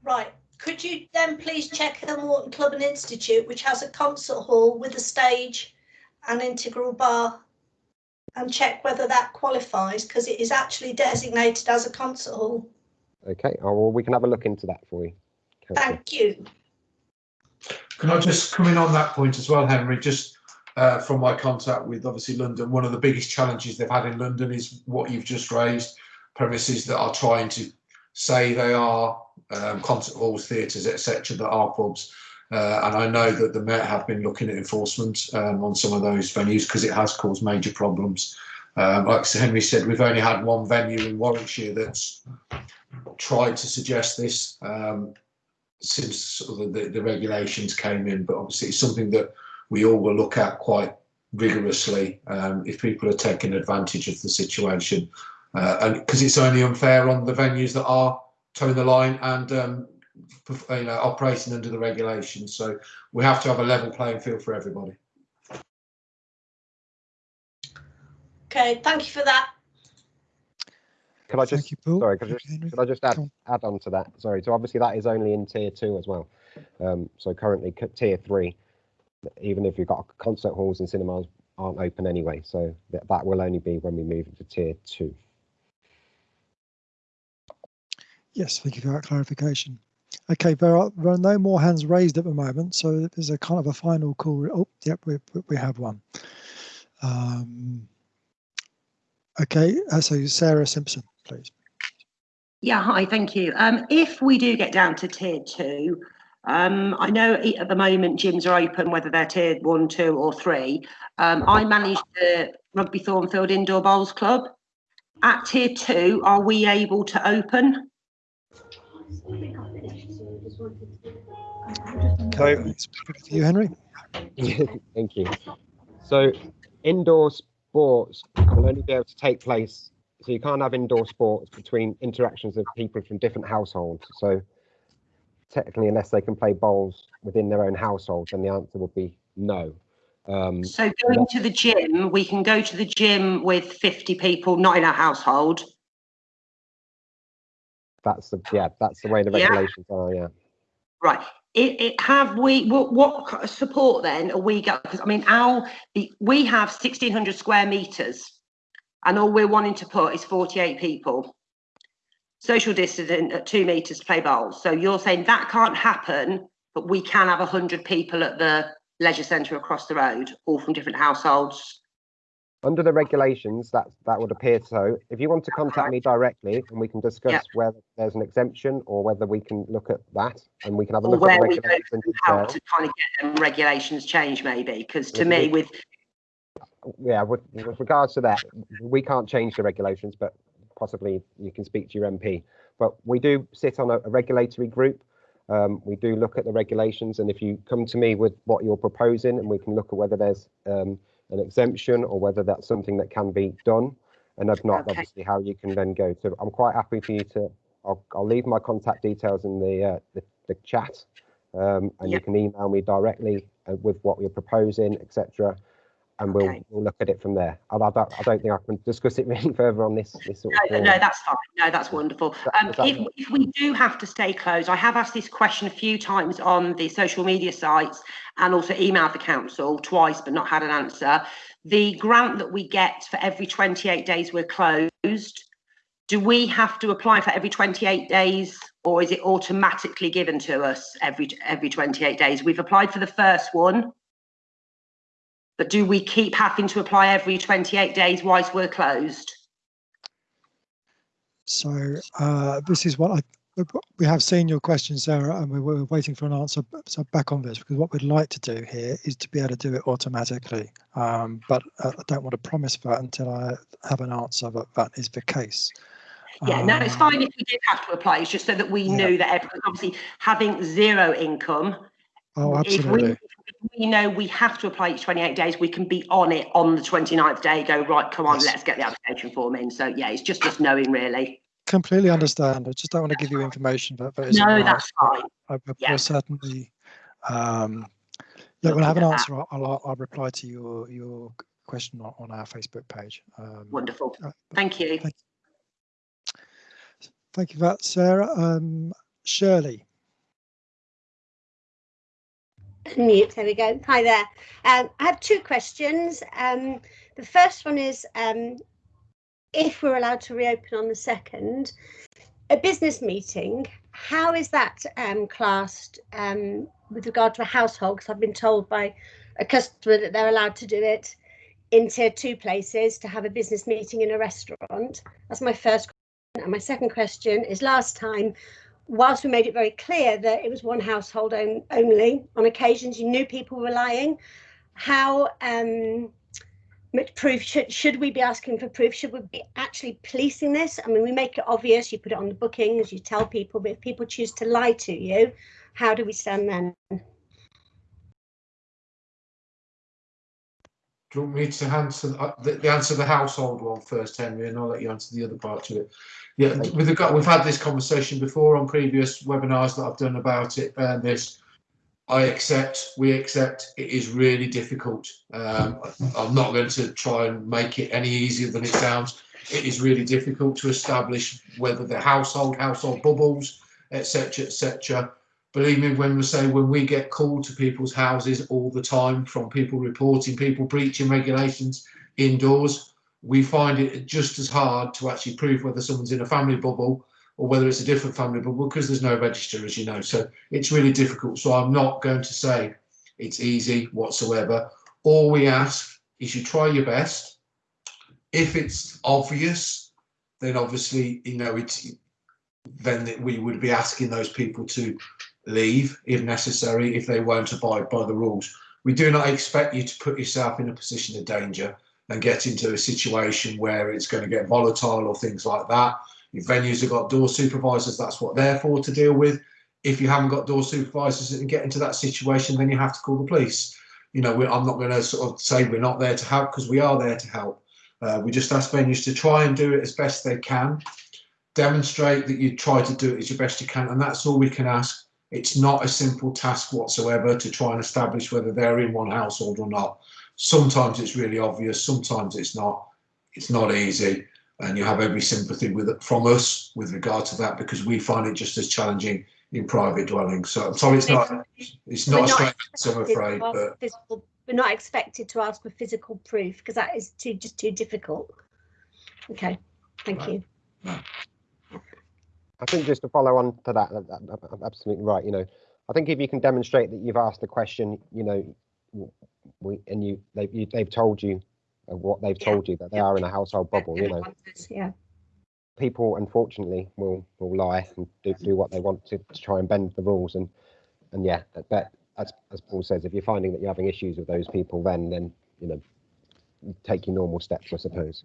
Right. Could you then please check the Morton Club and Institute, which has a concert hall with a stage and integral bar, and check whether that qualifies because it is actually designated as a concert hall. Okay, oh, well, we can have a look into that for you. Councillor. Thank you. Can I just come in on that point as well, Henry? Just uh, from my contact with obviously London, one of the biggest challenges they've had in London is what you've just raised premises that are trying to say they are um, concert halls, theatres, etc., that are pubs. Uh, and I know that the Met have been looking at enforcement um, on some of those venues because it has caused major problems. Um, like Sir Henry said, we've only had one venue in Warwickshire that's tried to suggest this. Um, since sort of the, the regulations came in, but obviously it's something that we all will look at quite rigorously um, if people are taking advantage of the situation, uh, and because it's only unfair on the venues that are toeing the line and um, you know operating under the regulations. So we have to have a level playing field for everybody. Okay, thank you for that. Can I just, you, sorry, could I just, Henry. could I just add, on. add on to that? Sorry, so obviously that is only in tier two as well. Um, so currently tier three, even if you've got concert halls and cinemas aren't open anyway. So that, that will only be when we move into tier two. Yes, thank you for that clarification. Okay, there are, there are no more hands raised at the moment, so there's a kind of a final call. Oh, yep, we, we- we have one. Um, okay, uh, so Sarah Simpson, please. Yeah, hi, thank you. Um, if we do get down to tier two, Um, I know at the moment gyms are open, whether they're tiered one, two, or three. Um, I manage the Rugby Thornfield Indoor Bowls Club. At tier two, are we able to open? So, It's for you, Henry. thank you. So, indoor sports will only be able to take place. So you can't have indoor sports between interactions of people from different households. So technically, unless they can play bowls within their own household, then the answer would be no. Um, So going to the gym, we can go to the gym with 50 people, not in our household. that's the yeah, that's the way the Yeah. regulations are. Yeah. Right. It, it have we what, what support then are we got? Because I mean, our the, we have 1600 square meters, and all we're wanting to put is 48 people. Social distancing at two meters to play bowls. So you're saying that can't happen, but we can have 100 people at the leisure centre across the road, all from different households. Under the regulations, that that would appear so. If you want to contact me directly, and we can discuss Yeah. whether there's an exemption or whether we can look at that, and we can have a Or look at the where we go regulations in how to kind of get them regulations changed, maybe. Because to me, with Yeah, with, with regards to that, we can't change the regulations, but possibly you can speak to your MP. But we do sit on a, a regulatory group. Um, we do look at the regulations, and if you come to me with what you're proposing, and we can look at whether there's um, an exemption or whether that's something that can be done, and if not, Okay. obviously how you can then go. So I'm quite happy for you to. I'll, I'll leave my contact details in the uh, the, the chat, um, and you can email me directly uh, with what you're proposing, etc and we'll Okay. we'll look at it from there. I, I, don't, I don't think I can discuss it any further on this this sort of. No, no, that's fine. No, that's wonderful. Um, that if, if we do have to stay closed, I have asked this question a few times on the social media sites and also emailed the council twice, but not had an answer. The grant that we get for every 28 days we're closed, do we have to apply for every 28 days or is it automatically given to us every every 28 days? We've applied for the first one. But do we keep having to apply every 28 days whilst we're closed? So uh, this is what I we have seen your question, Sarah, and we were waiting for an answer. So back on this because what we'd like to do here is to be able to do it automatically. Um, but I don't want to promise that until I have an answer that that is the case. Yeah, no, it's Um, fine if we did have to apply. It's just so that we Yeah. knew that everyone, obviously having zero income. Oh, absolutely. if we know we have to apply each 28 days, we can be on it on the 29th day, go, right, come on, Yes. let's get the application form in. So yeah, it's just us knowing really. Completely understand. I just don't want to give you information that, that isn't No, right. that's fine. I, I Yeah. certainly. Um, look, when I have an answer, I'll, I'll, I'll reply to your your question on, on our Facebook page. Um, Wonderful. uh, Thank you. Thank Thank you for that, Sarah. Um, Shirley. There we go. Hi there. Um, I have two questions. Um, the first one is um, if we're allowed to reopen on the second, a business meeting, how is that um, classed um, with regard to a household? Because I've been told by a customer that they're allowed to do it in tier two places to have a business meeting in a restaurant. That's my first question. And my second question is last time whilst we made it very clear that it was one household on, only, on occasions you knew people were lying. How um, much proof should should we be asking for proof? Should we be actually policing this? I mean, we make it obvious. You put it on the bookings. You tell people, but if people choose to lie to you, how do we stand then? Do you want me to answer uh, the, the answer the household one first, Henry, and I'll let you answer the other part of it. Yeah, Thank with regard, we've had this conversation before on previous webinars that I've done about it. And this, I accept, we accept, it is really difficult. Um, I'm not going to try and make it any easier than it sounds. It is really difficult to establish whether the household, household bubbles, etc., etc. Believe me, when we say when we get called to people's houses all the time from people reporting people breaching regulations indoors, we find it just as hard to actually prove whether someone's in a family bubble or whether it's a different family bubble because there's no register, as you know. So it's really difficult. So I'm not going to say it's easy whatsoever. All we ask is you try your best. If it's obvious, then obviously, you know, it's then we would be asking those people to leave if necessary if they won't abide by the rules. We do not expect you to put yourself in a position of danger and get into a situation where it's going to get volatile or things like that. If venues have got door supervisors, that's what they're for to deal with. If you haven't got door supervisors and get into that situation, then you have to call the police. You know, I'm not going to sort of say we're not there to help because we are there to help. Uh, we just ask venues to try and do it as best they can. Demonstrate that you try to do it as your best you can, and that's all we can ask. It's not a simple task whatsoever to try and establish whether they're in one household or not. Sometimes it's really obvious, sometimes it's not. It's not easy, and you have every sympathy with it from us with regard to that because we find it just as challenging in private dwellings. So I'm sorry, it's not. It's not We're a not straight answer, I'm afraid, but physical- We're not expected to ask for physical proof because that is too, just too difficult. Okay, thank you. I think just to follow on to that, that- that- that- absolutely right. You know, I think if you can demonstrate that you've asked the question, you know, w- we and you they've you, they've told you uh, what they've Yeah. told you that they are in a household bubble. You know, Yeah, people unfortunately will will lie and do, do what they want to, to try and bend the rules and and yeah, but as as Paul says, if you're finding that you're having issues with those people, then then you know, take your normal steps, I suppose.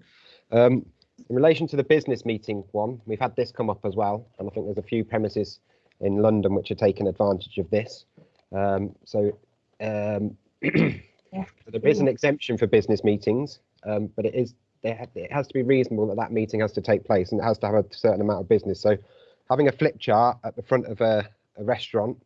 Um, in relation to the business meeting one, we've had this come up as well, and I think there's a few premises in London which are taking advantage of this. Um, so um, there is an exemption for business meetings, um, but it is there ha- it has to be reasonable that that meeting has to take place and it has to have a certain amount of business. So having a flip chart at the front of a, a restaurant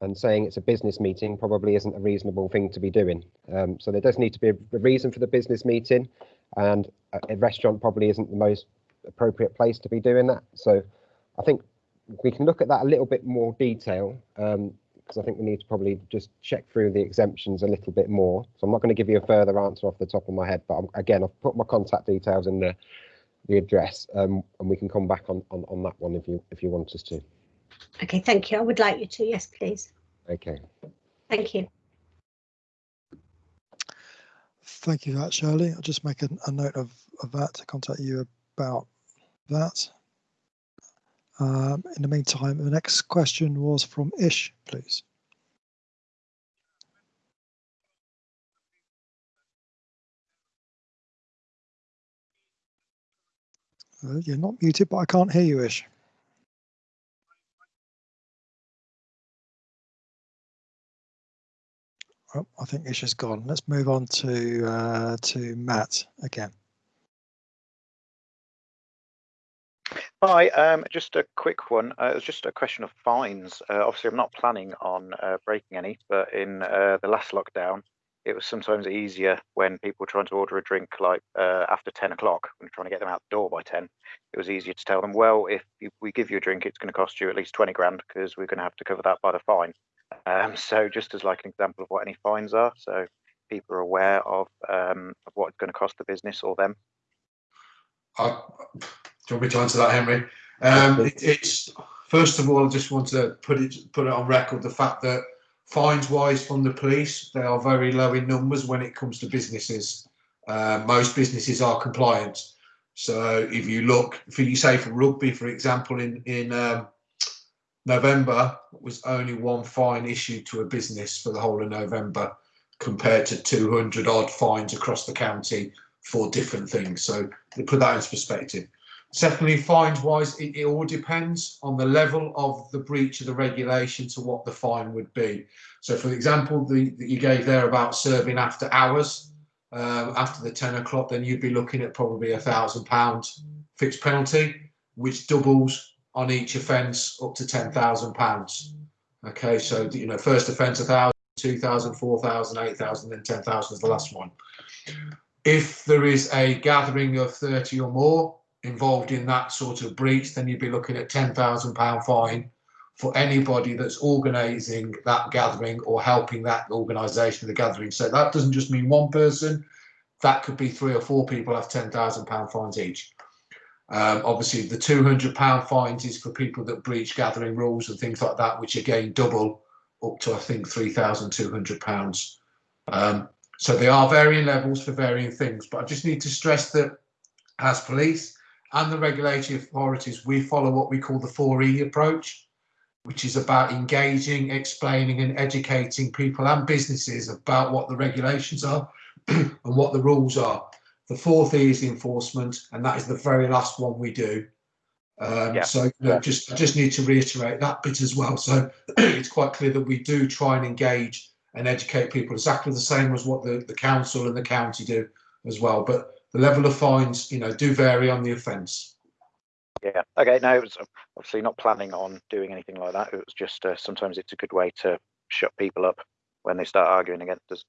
and saying it's a business meeting probably isn't a reasonable thing to be doing. Um, so there does need to be a, a reason for the business meeting, and a, a restaurant probably isn't the most appropriate place to be doing that. So I think we can look at that a little bit more detail because I think we need to probably just check through the exemptions a little bit more. So I'm not going to give you a further answer off the top of my head, but I'm, again, I've put my contact details in the the address, um, and we can come back on, on on that one if you if you want us to. okay, thank you. I would like you to, yes, please. Okay. Thank you. Thank you for that, Shirley. I'll just make a, a note of, of that to contact you about that. Um, in the meantime, the next question was from Ish, please. Uh, you're not muted, but I can't hear you, Ish. Oh, I think Ish is gone. Let's move on to uh, to Matt again. Hi, um, just a quick one. Uh, it was just a question of fines. Uh, obviously, I'm not planning on uh, breaking any, but in uh, the last lockdown, it was sometimes easier when people were trying to order a drink like uh, after 10 o'clock, when trying to get them out the door by 10. It was easier to tell them, well, if we give you a drink, it's going to cost you at least 20 grand because we're going to have to cover that by the fine. Um, so, just as like an example of what any fines are, so people are aware of, um, of what it's going to cost the business or them. Do you want me to answer that, Henry? Um, it, it's first of all, I just want to put it put it on record the fact that fines wise from the police, they are very low in numbers when it comes to businesses. Uh, most businesses are compliant. So if you look, if you say for rugby, for example, in in um, November was only one fine issued to a business for the whole of November, compared to 200 odd fines across the county for different things. So to put that into perspective. Secondly, fines wise, it, it all depends on the level of the breach of the regulation to what the fine would be. So, for example, the that you gave there about serving after hours, um, after the 10 o'clock, then you'd be looking at probably a thousand pound fixed penalty, which doubles on each offence up to 10,000 pounds. Okay, so you know, first offence a thousand, two thousand, four thousand, eight thousand, then 10,000 is the last one. If there is a gathering of 30 or more involved in that sort of breach, then you'd be looking at £10,000 fine for anybody that's organising that gathering or helping that organisation of the gathering. So that doesn't just mean one person, that could be three or four people have £10,000 fines each. Um, obviously, the £200 fines is for people that breach gathering rules and things like that, which again double up to, I think, £3,200. Um, so they are varying levels for varying things. But I just need to stress that as police and the regulatory authorities, we follow what we call the 4E approach. which is about engaging, explaining, and educating people and businesses about what the regulations are and what the rules are. The fourth E is the enforcement, and that is the very last one we do. Um, Yeah. So you know, just I just need to reiterate that bit as well. So it's quite clear that we do try and engage and educate people exactly the same as what the, the council and the county do as well. But the level of fines, you know, do vary on the offence. Yeah. Okay. No, it was obviously not planning on doing anything like that. It was just uh, sometimes it's a good way to shut people up when they start arguing against us.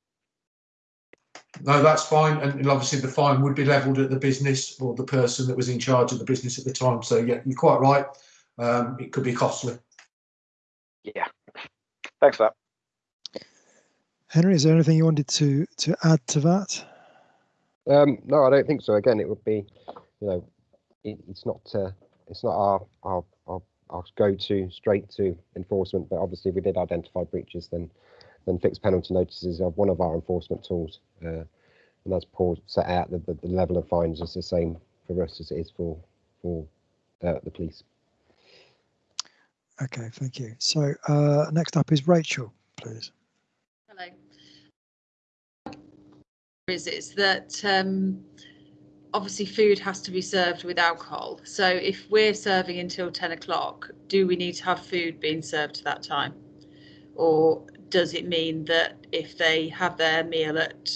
No, that's fine. And obviously the fine would be levelled at the business or the person that was in charge of the business at the time. So yeah, you're quite right. Um, it could be costly. Yeah. Thanks for that. Henry, is there anything you wanted to to add to that? Um, no, I don't think so. Again, it would be, you know, it, it's not uh, it's not our our our, our go to straight to enforcement. But obviously, if we did identify breaches, then then fixed penalty notices are one of our enforcement tools. Uh, and as Paul set out, the, the, the level of fines is the same for us as it is for for uh, the police. Okay, thank you. So uh, next up is Rachel, please. Hello. Is is that um, obviously food has to be served with alcohol. So if we're serving until 10 o'clock, do we need to have food being served at that time? Or does it mean that if they have their meal at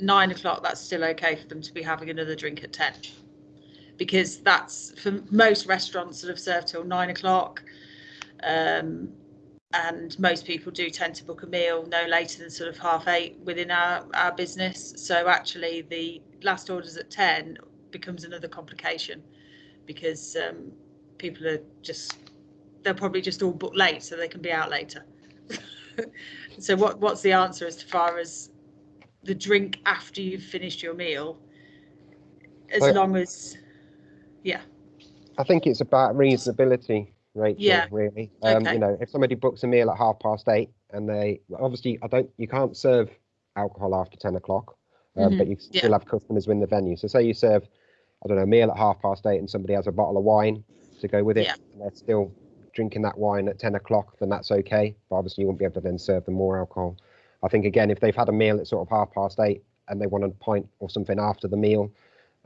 nine o'clock, that's still okay for them to be having another drink at 10? Because that's for most restaurants that have served till nine o'clock. Um, and most people do tend to book a meal no later than sort of half eight within our, our business. So actually, the last orders at 10 becomes another complication because um, people are just, they're probably just all book late so they can be out later. so what what's the answer as far as the drink after you've finished your meal? As Well- long as, yeah, I think it's about reasonability, Rachel. Yeah, Really, um, okay. you know, if somebody books a meal at half past eight and they obviously, I don't, you can't serve alcohol after ten o'clock, um, but you yeah. still have customers in the venue. So say you serve, I don't know, a meal at half past eight and somebody has a bottle of wine to go with it, Yeah. and they're still drinking that wine at ten o'clock, then that's okay. But obviously, you won't be able to then serve them more alcohol. I think again, if they've had a meal at sort of half past eight and they want a pint or something after the meal,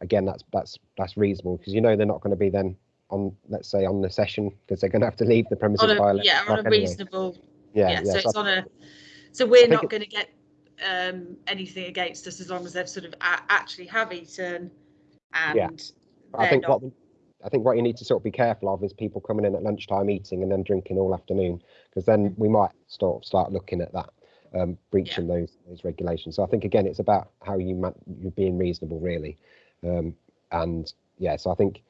again, that's that's that's reasonable because you know they're not going to be then on, let's say, on the session because they're going to have to leave the premises by a, 11 yeah, on a anyway. reasonable Yeah, yeah, yeah. so so it's I- on a so we're not it- going to get um anything against us as long as they've sort of actually have eaten and Yeah. I think not what I think what you need to sort of be careful of is people coming in at lunchtime eating and then drinking all afternoon because then we might sort of start looking at that um, breaching those those regulations. So I think again it's about how you you're being reasonable really, um, and yeah. So I think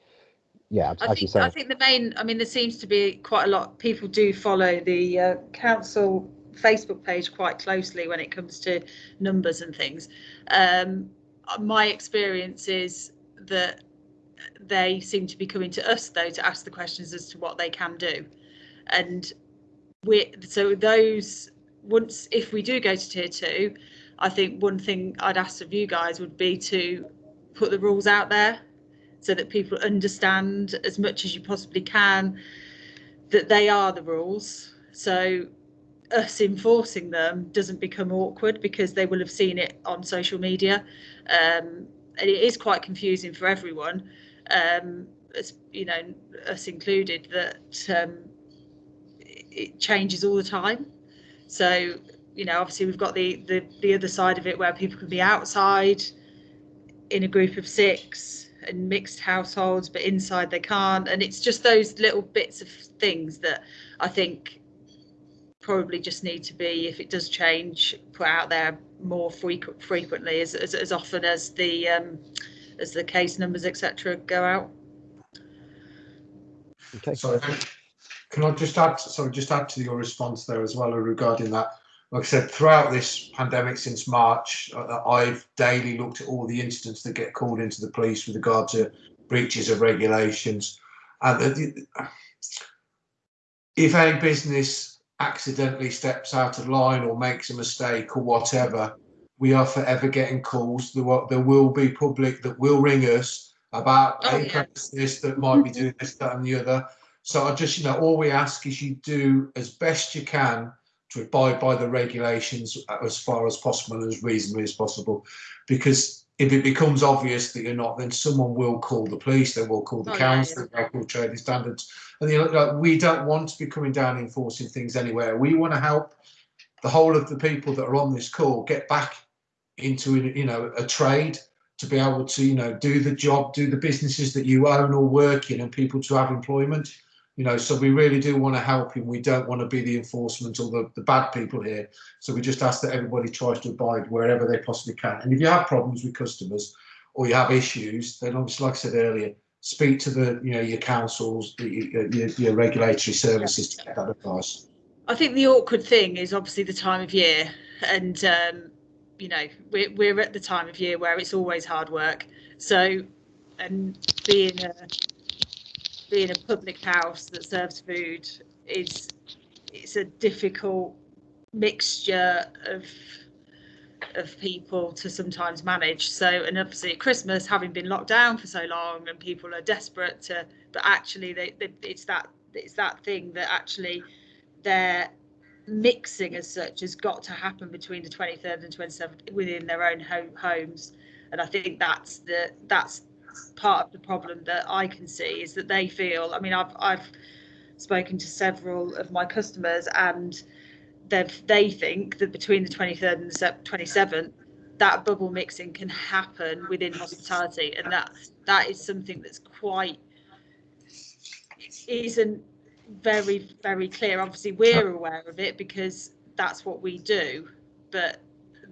yeah, I think I think the main I mean there seems to be quite a lot people do follow the uh, council Facebook page quite closely when it comes to numbers and things. Um, my experience is that they seem to be coming to us though to ask the questions as to what they can do, and we so those once if we do go to tier two, I think one thing I'd ask of you guys would be to put the rules out there so that people understand as much as you possibly can that they are the rules. So us enforcing them doesn't become awkward because they will have seen it on social media. Um, and it is quite confusing for everyone, um, as, you know, us included, that um, it changes all the time. So, you know, obviously we've got the, the, the other side of it where people can be outside in a group of six and mixed households, but inside they can't. And it's just those little bits of things that I think probably just need to be, if it does change, put out there more frequent, frequently, as, as, as often as the um, as the case numbers, etc., go out. okay. Sorry, can I just add, sorry, just add to your response there as well regarding that? Like I said, throughout this pandemic since March, uh, I've daily looked at all the incidents that get called into the police with regard to breaches of regulations. And if a business accidentally steps out of line or makes a mistake or whatever, we are forever getting calls. There will, there will be public that will ring us about Oh, a yeah. premises that might be doing this, that, and the other. So I just, you know, all we ask is you do as best you can to abide by the regulations as far as possible and as reasonably as possible. Because if it becomes obvious that you're not, then someone will call the police, they will call the Oh, yeah, council, they'll call trading standards. And you know, like, we don't want to be coming down enforcing things anywhere. We want to help the whole of the people that are on this call get back into you know a trade to be able to you know do the job, do the businesses that you own or work in, and people to have employment. You know, so we really do want to help him. We don't want to be the enforcement or the, the bad people here. So we just ask that everybody tries to abide wherever they possibly can. And if you have problems with customers or you have issues, then obviously, like I said earlier, speak to the you know your councils, your, your, your regulatory services to get that advice. I think the awkward thing is obviously the time of year, and um, you know we're we're at the time of year where it's always hard work. So, and being a being a public house that serves food is it's a difficult mixture of of people to sometimes manage. So, and obviously at Christmas, having been locked down for so long, and people are desperate to, but actually, they, they it's that it's that thing that actually their mixing as such has got to happen between the 23rd and 27th within their own home homes and i think that's the that's part of the problem that i can see is that they feel i mean i've i've spoken to several of my customers and they've they think that between the 23rd and the 27th that bubble mixing can happen within hospitality. And that that is something that's quite isn't very very clear. Obviously we're aware of it because that's what we do but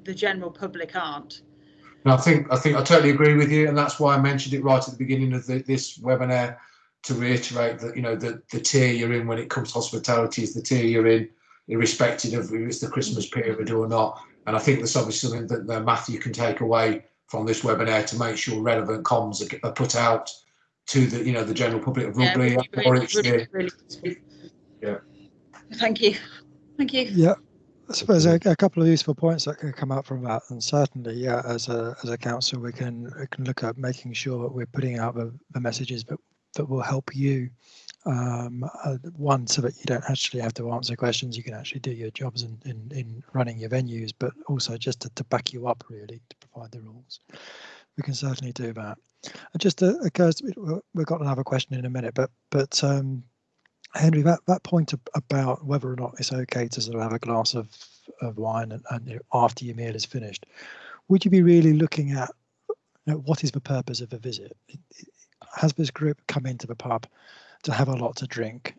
the general public aren't And I think I think I totally agree with you, and that's why I mentioned it right at the beginning of the, this webinar to reiterate that you know the the tier you're in when it comes to hospitality is the tier you're in, irrespective of if it's the Christmas period or not. And I think that's obviously something that uh, Matthew can take away from this webinar to make sure relevant comms are, are put out to the you know the general public of Yeah, Rugby really, really, really, really. Yeah. thank you thank you Yeah, I suppose a, a couple of useful points that can come out from that, and certainly, yeah, as a as a council, we can we can look at making sure that we're putting out the, the messages that that will help you. Um, uh, one, so that you don't actually have to answer questions, you can actually do your jobs in in, in running your venues, but also just to, to back you up, really, to provide the rules. We can certainly do that. And just uh, occurs, to me- we've got another question in a minute, but but um, Henry, that, that point about whether or not it's okay to sort of have a glass of, of wine and, and you know, after your meal is finished, would you be really looking at you know, what is the purpose of a visit? It- it- Has this group come into the pub to have a lot to drink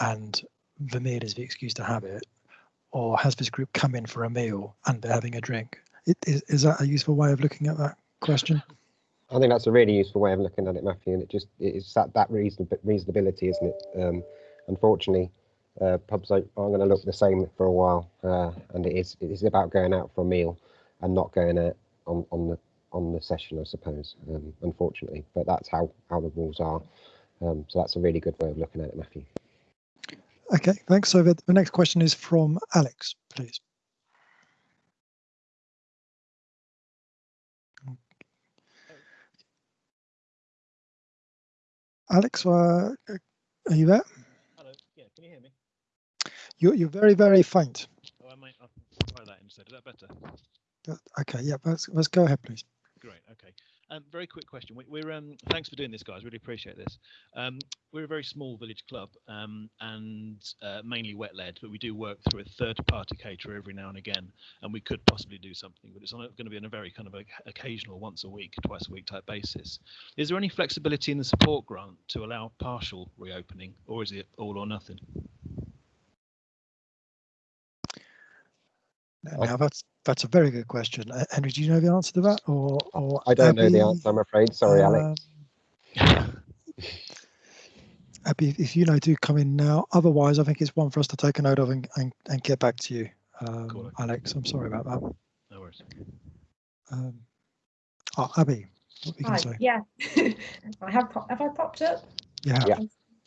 and the meal is the excuse to have it? Or has this group come in for a meal and they're having a drink? Is, is that a useful way of looking at that question? I think that's a really useful way of looking at it, Matthew, and it just it's that that reason reasonability, isn't it? Um, unfortunately, uh, pubs are, going to look the same for a while, uh, and it is it is about going out for a meal and not going out on on the on the session, I suppose. Um, unfortunately, but that's how how the rules are. Um, so that's a really good way of looking at it, Matthew. Okay, thanks. So the next question is from Alex, please. Alex, uh, are you there? Hello. Yeah, can you hear me? You're, you're very, very faint. Oh, I might I'll try that instead. Is that better? Uh, Okay, yeah, let's, let's go ahead, please. Great. Okay. Um, very quick question. We, we're um, thanks for doing this, guys. Really appreciate this. Um, we're a very small village club um, and uh, mainly wet led, but we do work through a third-party caterer every now and again, and we could possibly do something, but it's going to be on a very kind of a, occasional, once a week, twice a week type basis. Is there any flexibility in the support grant to allow partial reopening, or is it all or nothing? Now that's that's a very good question. Uh, Henry, do you know the answer to that, or or I don't know the answer, I'm afraid. Sorry, Alex. Um, Abby, if you know, do come in now. Otherwise, I think it's one for us to take a note of and, and, and get back to you. Um, Cool. Alex, I'm sorry about that. No worries. Um, oh, Abby, what we can Hi, say? yeah. I have, pop- have I popped up? Yeah. Yeah.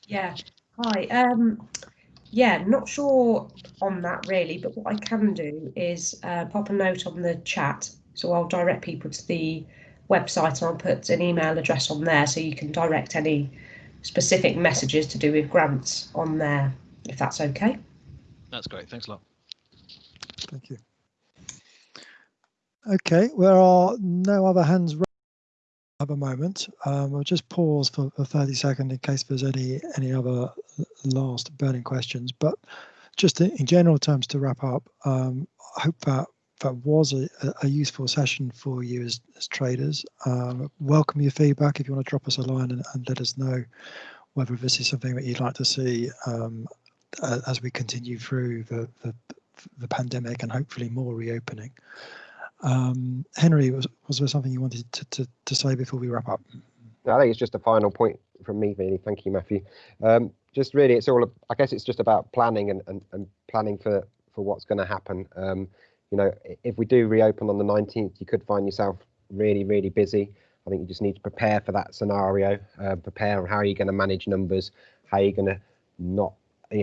Yeah. Hi. Um, yeah, not sure on that really, but what I can do is uh, pop a note on the chat. So I'll direct people to the website and I'll put an email address on there so you can direct any specific messages to do with grants on there, if that's okay. That's great. Thanks a lot. Thank you. Okay, there are no other hands at the moment. Um, I'll just pause for, for 30 seconds in case there's any any other last burning questions. But just in, in general terms to wrap up, um, I hope that that was a, a useful session for you as, as traders. Um, welcome your feedback if you want to drop us a line and, and let us know whether this is something that you'd like to see um, as we continue through the, the, the pandemic and hopefully more reopening. Um, Henry, was, was there something you wanted to, to, to say before we wrap up? I think it's just a final point from me, really. Thank you, Matthew. Um, just really, it's all, I guess it's just about planning and, and, and planning for, for what's going to happen. Um, you know, if we do reopen on the 19th, you could find yourself really, really busy. I think you just need to prepare for that scenario, uh, prepare on how you're going to manage numbers, how you're going to not,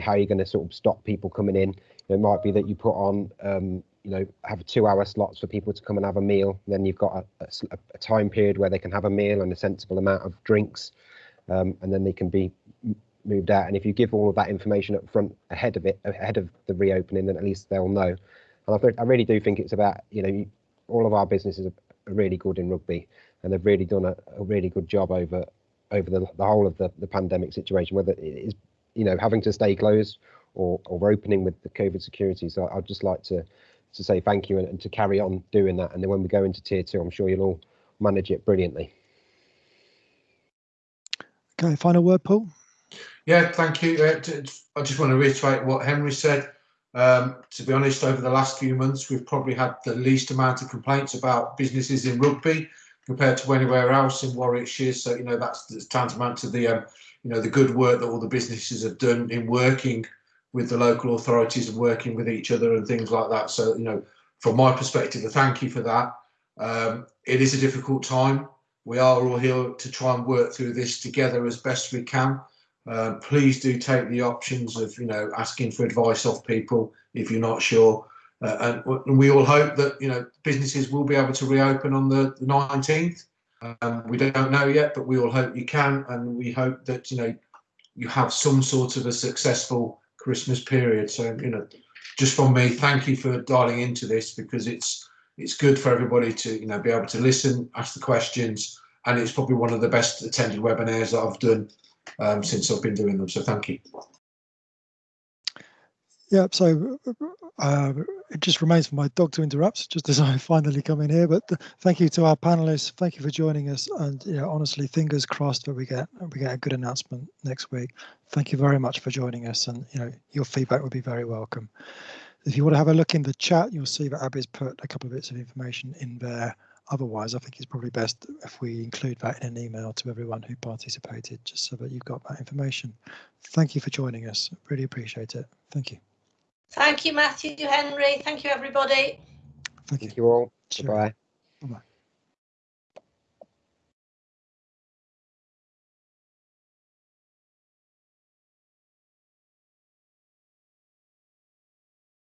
how you're going to sort of stop people coming in. It might be that you put on, um, you know, have two hour slots for people to come and have a meal. Then you've got a, a, a time period where they can have a meal and a sensible amount of drinks, um, and then they can be moved out. And if you give all of that information up front ahead of it, ahead of the reopening, then at least they'll know. And I, I really do think it's about, you know, you, all of our businesses are, are, really good in Rugby and they've really done a, a really good job over over the, the whole of the, the pandemic situation, whether it is, you know, having to stay closed or, or opening with the COVID security. So I'd just like to, to say thank you and, and to carry on doing that. And then when we go into tier two, I'm sure you'll all manage it brilliantly. Okay, final word, Paul. Yeah, thank you. Uh, I just want to reiterate what Henry said. Um, to be honest, over the last few months, we've probably had the least amount of complaints about businesses in Rugby compared to anywhere else in Warwickshire. So, you know, that's, that's tantamount to the, um, you know, the good work that all the businesses have done in working with the local authorities and working with each other and things like that. So, you know, from my perspective, a thank you for that. Um, it is a difficult time. We are all here to try and work through this together as best we can. Uh, please do take the options of you know asking for advice off people if you're not sure. Uh, and, we all hope that you know businesses will be able to reopen on the, the 19th. Um, we don't know yet, but we all hope you can, and we hope that you know you have some sort of a successful Christmas period. So you know, just from me, thank you for dialing into this because it's it's good for everybody to you know be able to listen, ask the questions, and it's probably one of the best attended webinars that I've done um, since I've been doing them. So thank you. Yeah, so uh, it just remains for my dog to interrupt just as I finally come in here. But thank you to our panelists. Thank you for joining us. And you know, honestly, fingers crossed that we get we get a good announcement next week. Thank you very much for joining us. And you know, your feedback would be very welcome. If you want to have a look in the chat, you'll see that Abby's put a couple of bits of information in there Otherwise, I think it's probably best if we include that in an email to everyone who participated, just so that you've got that information. Thank you for joining us. Really appreciate it. Thank you. Thank you, Matthew, Henry. Thank you, everybody. Thank you, Thank you all. Bye-bye. Bye-bye.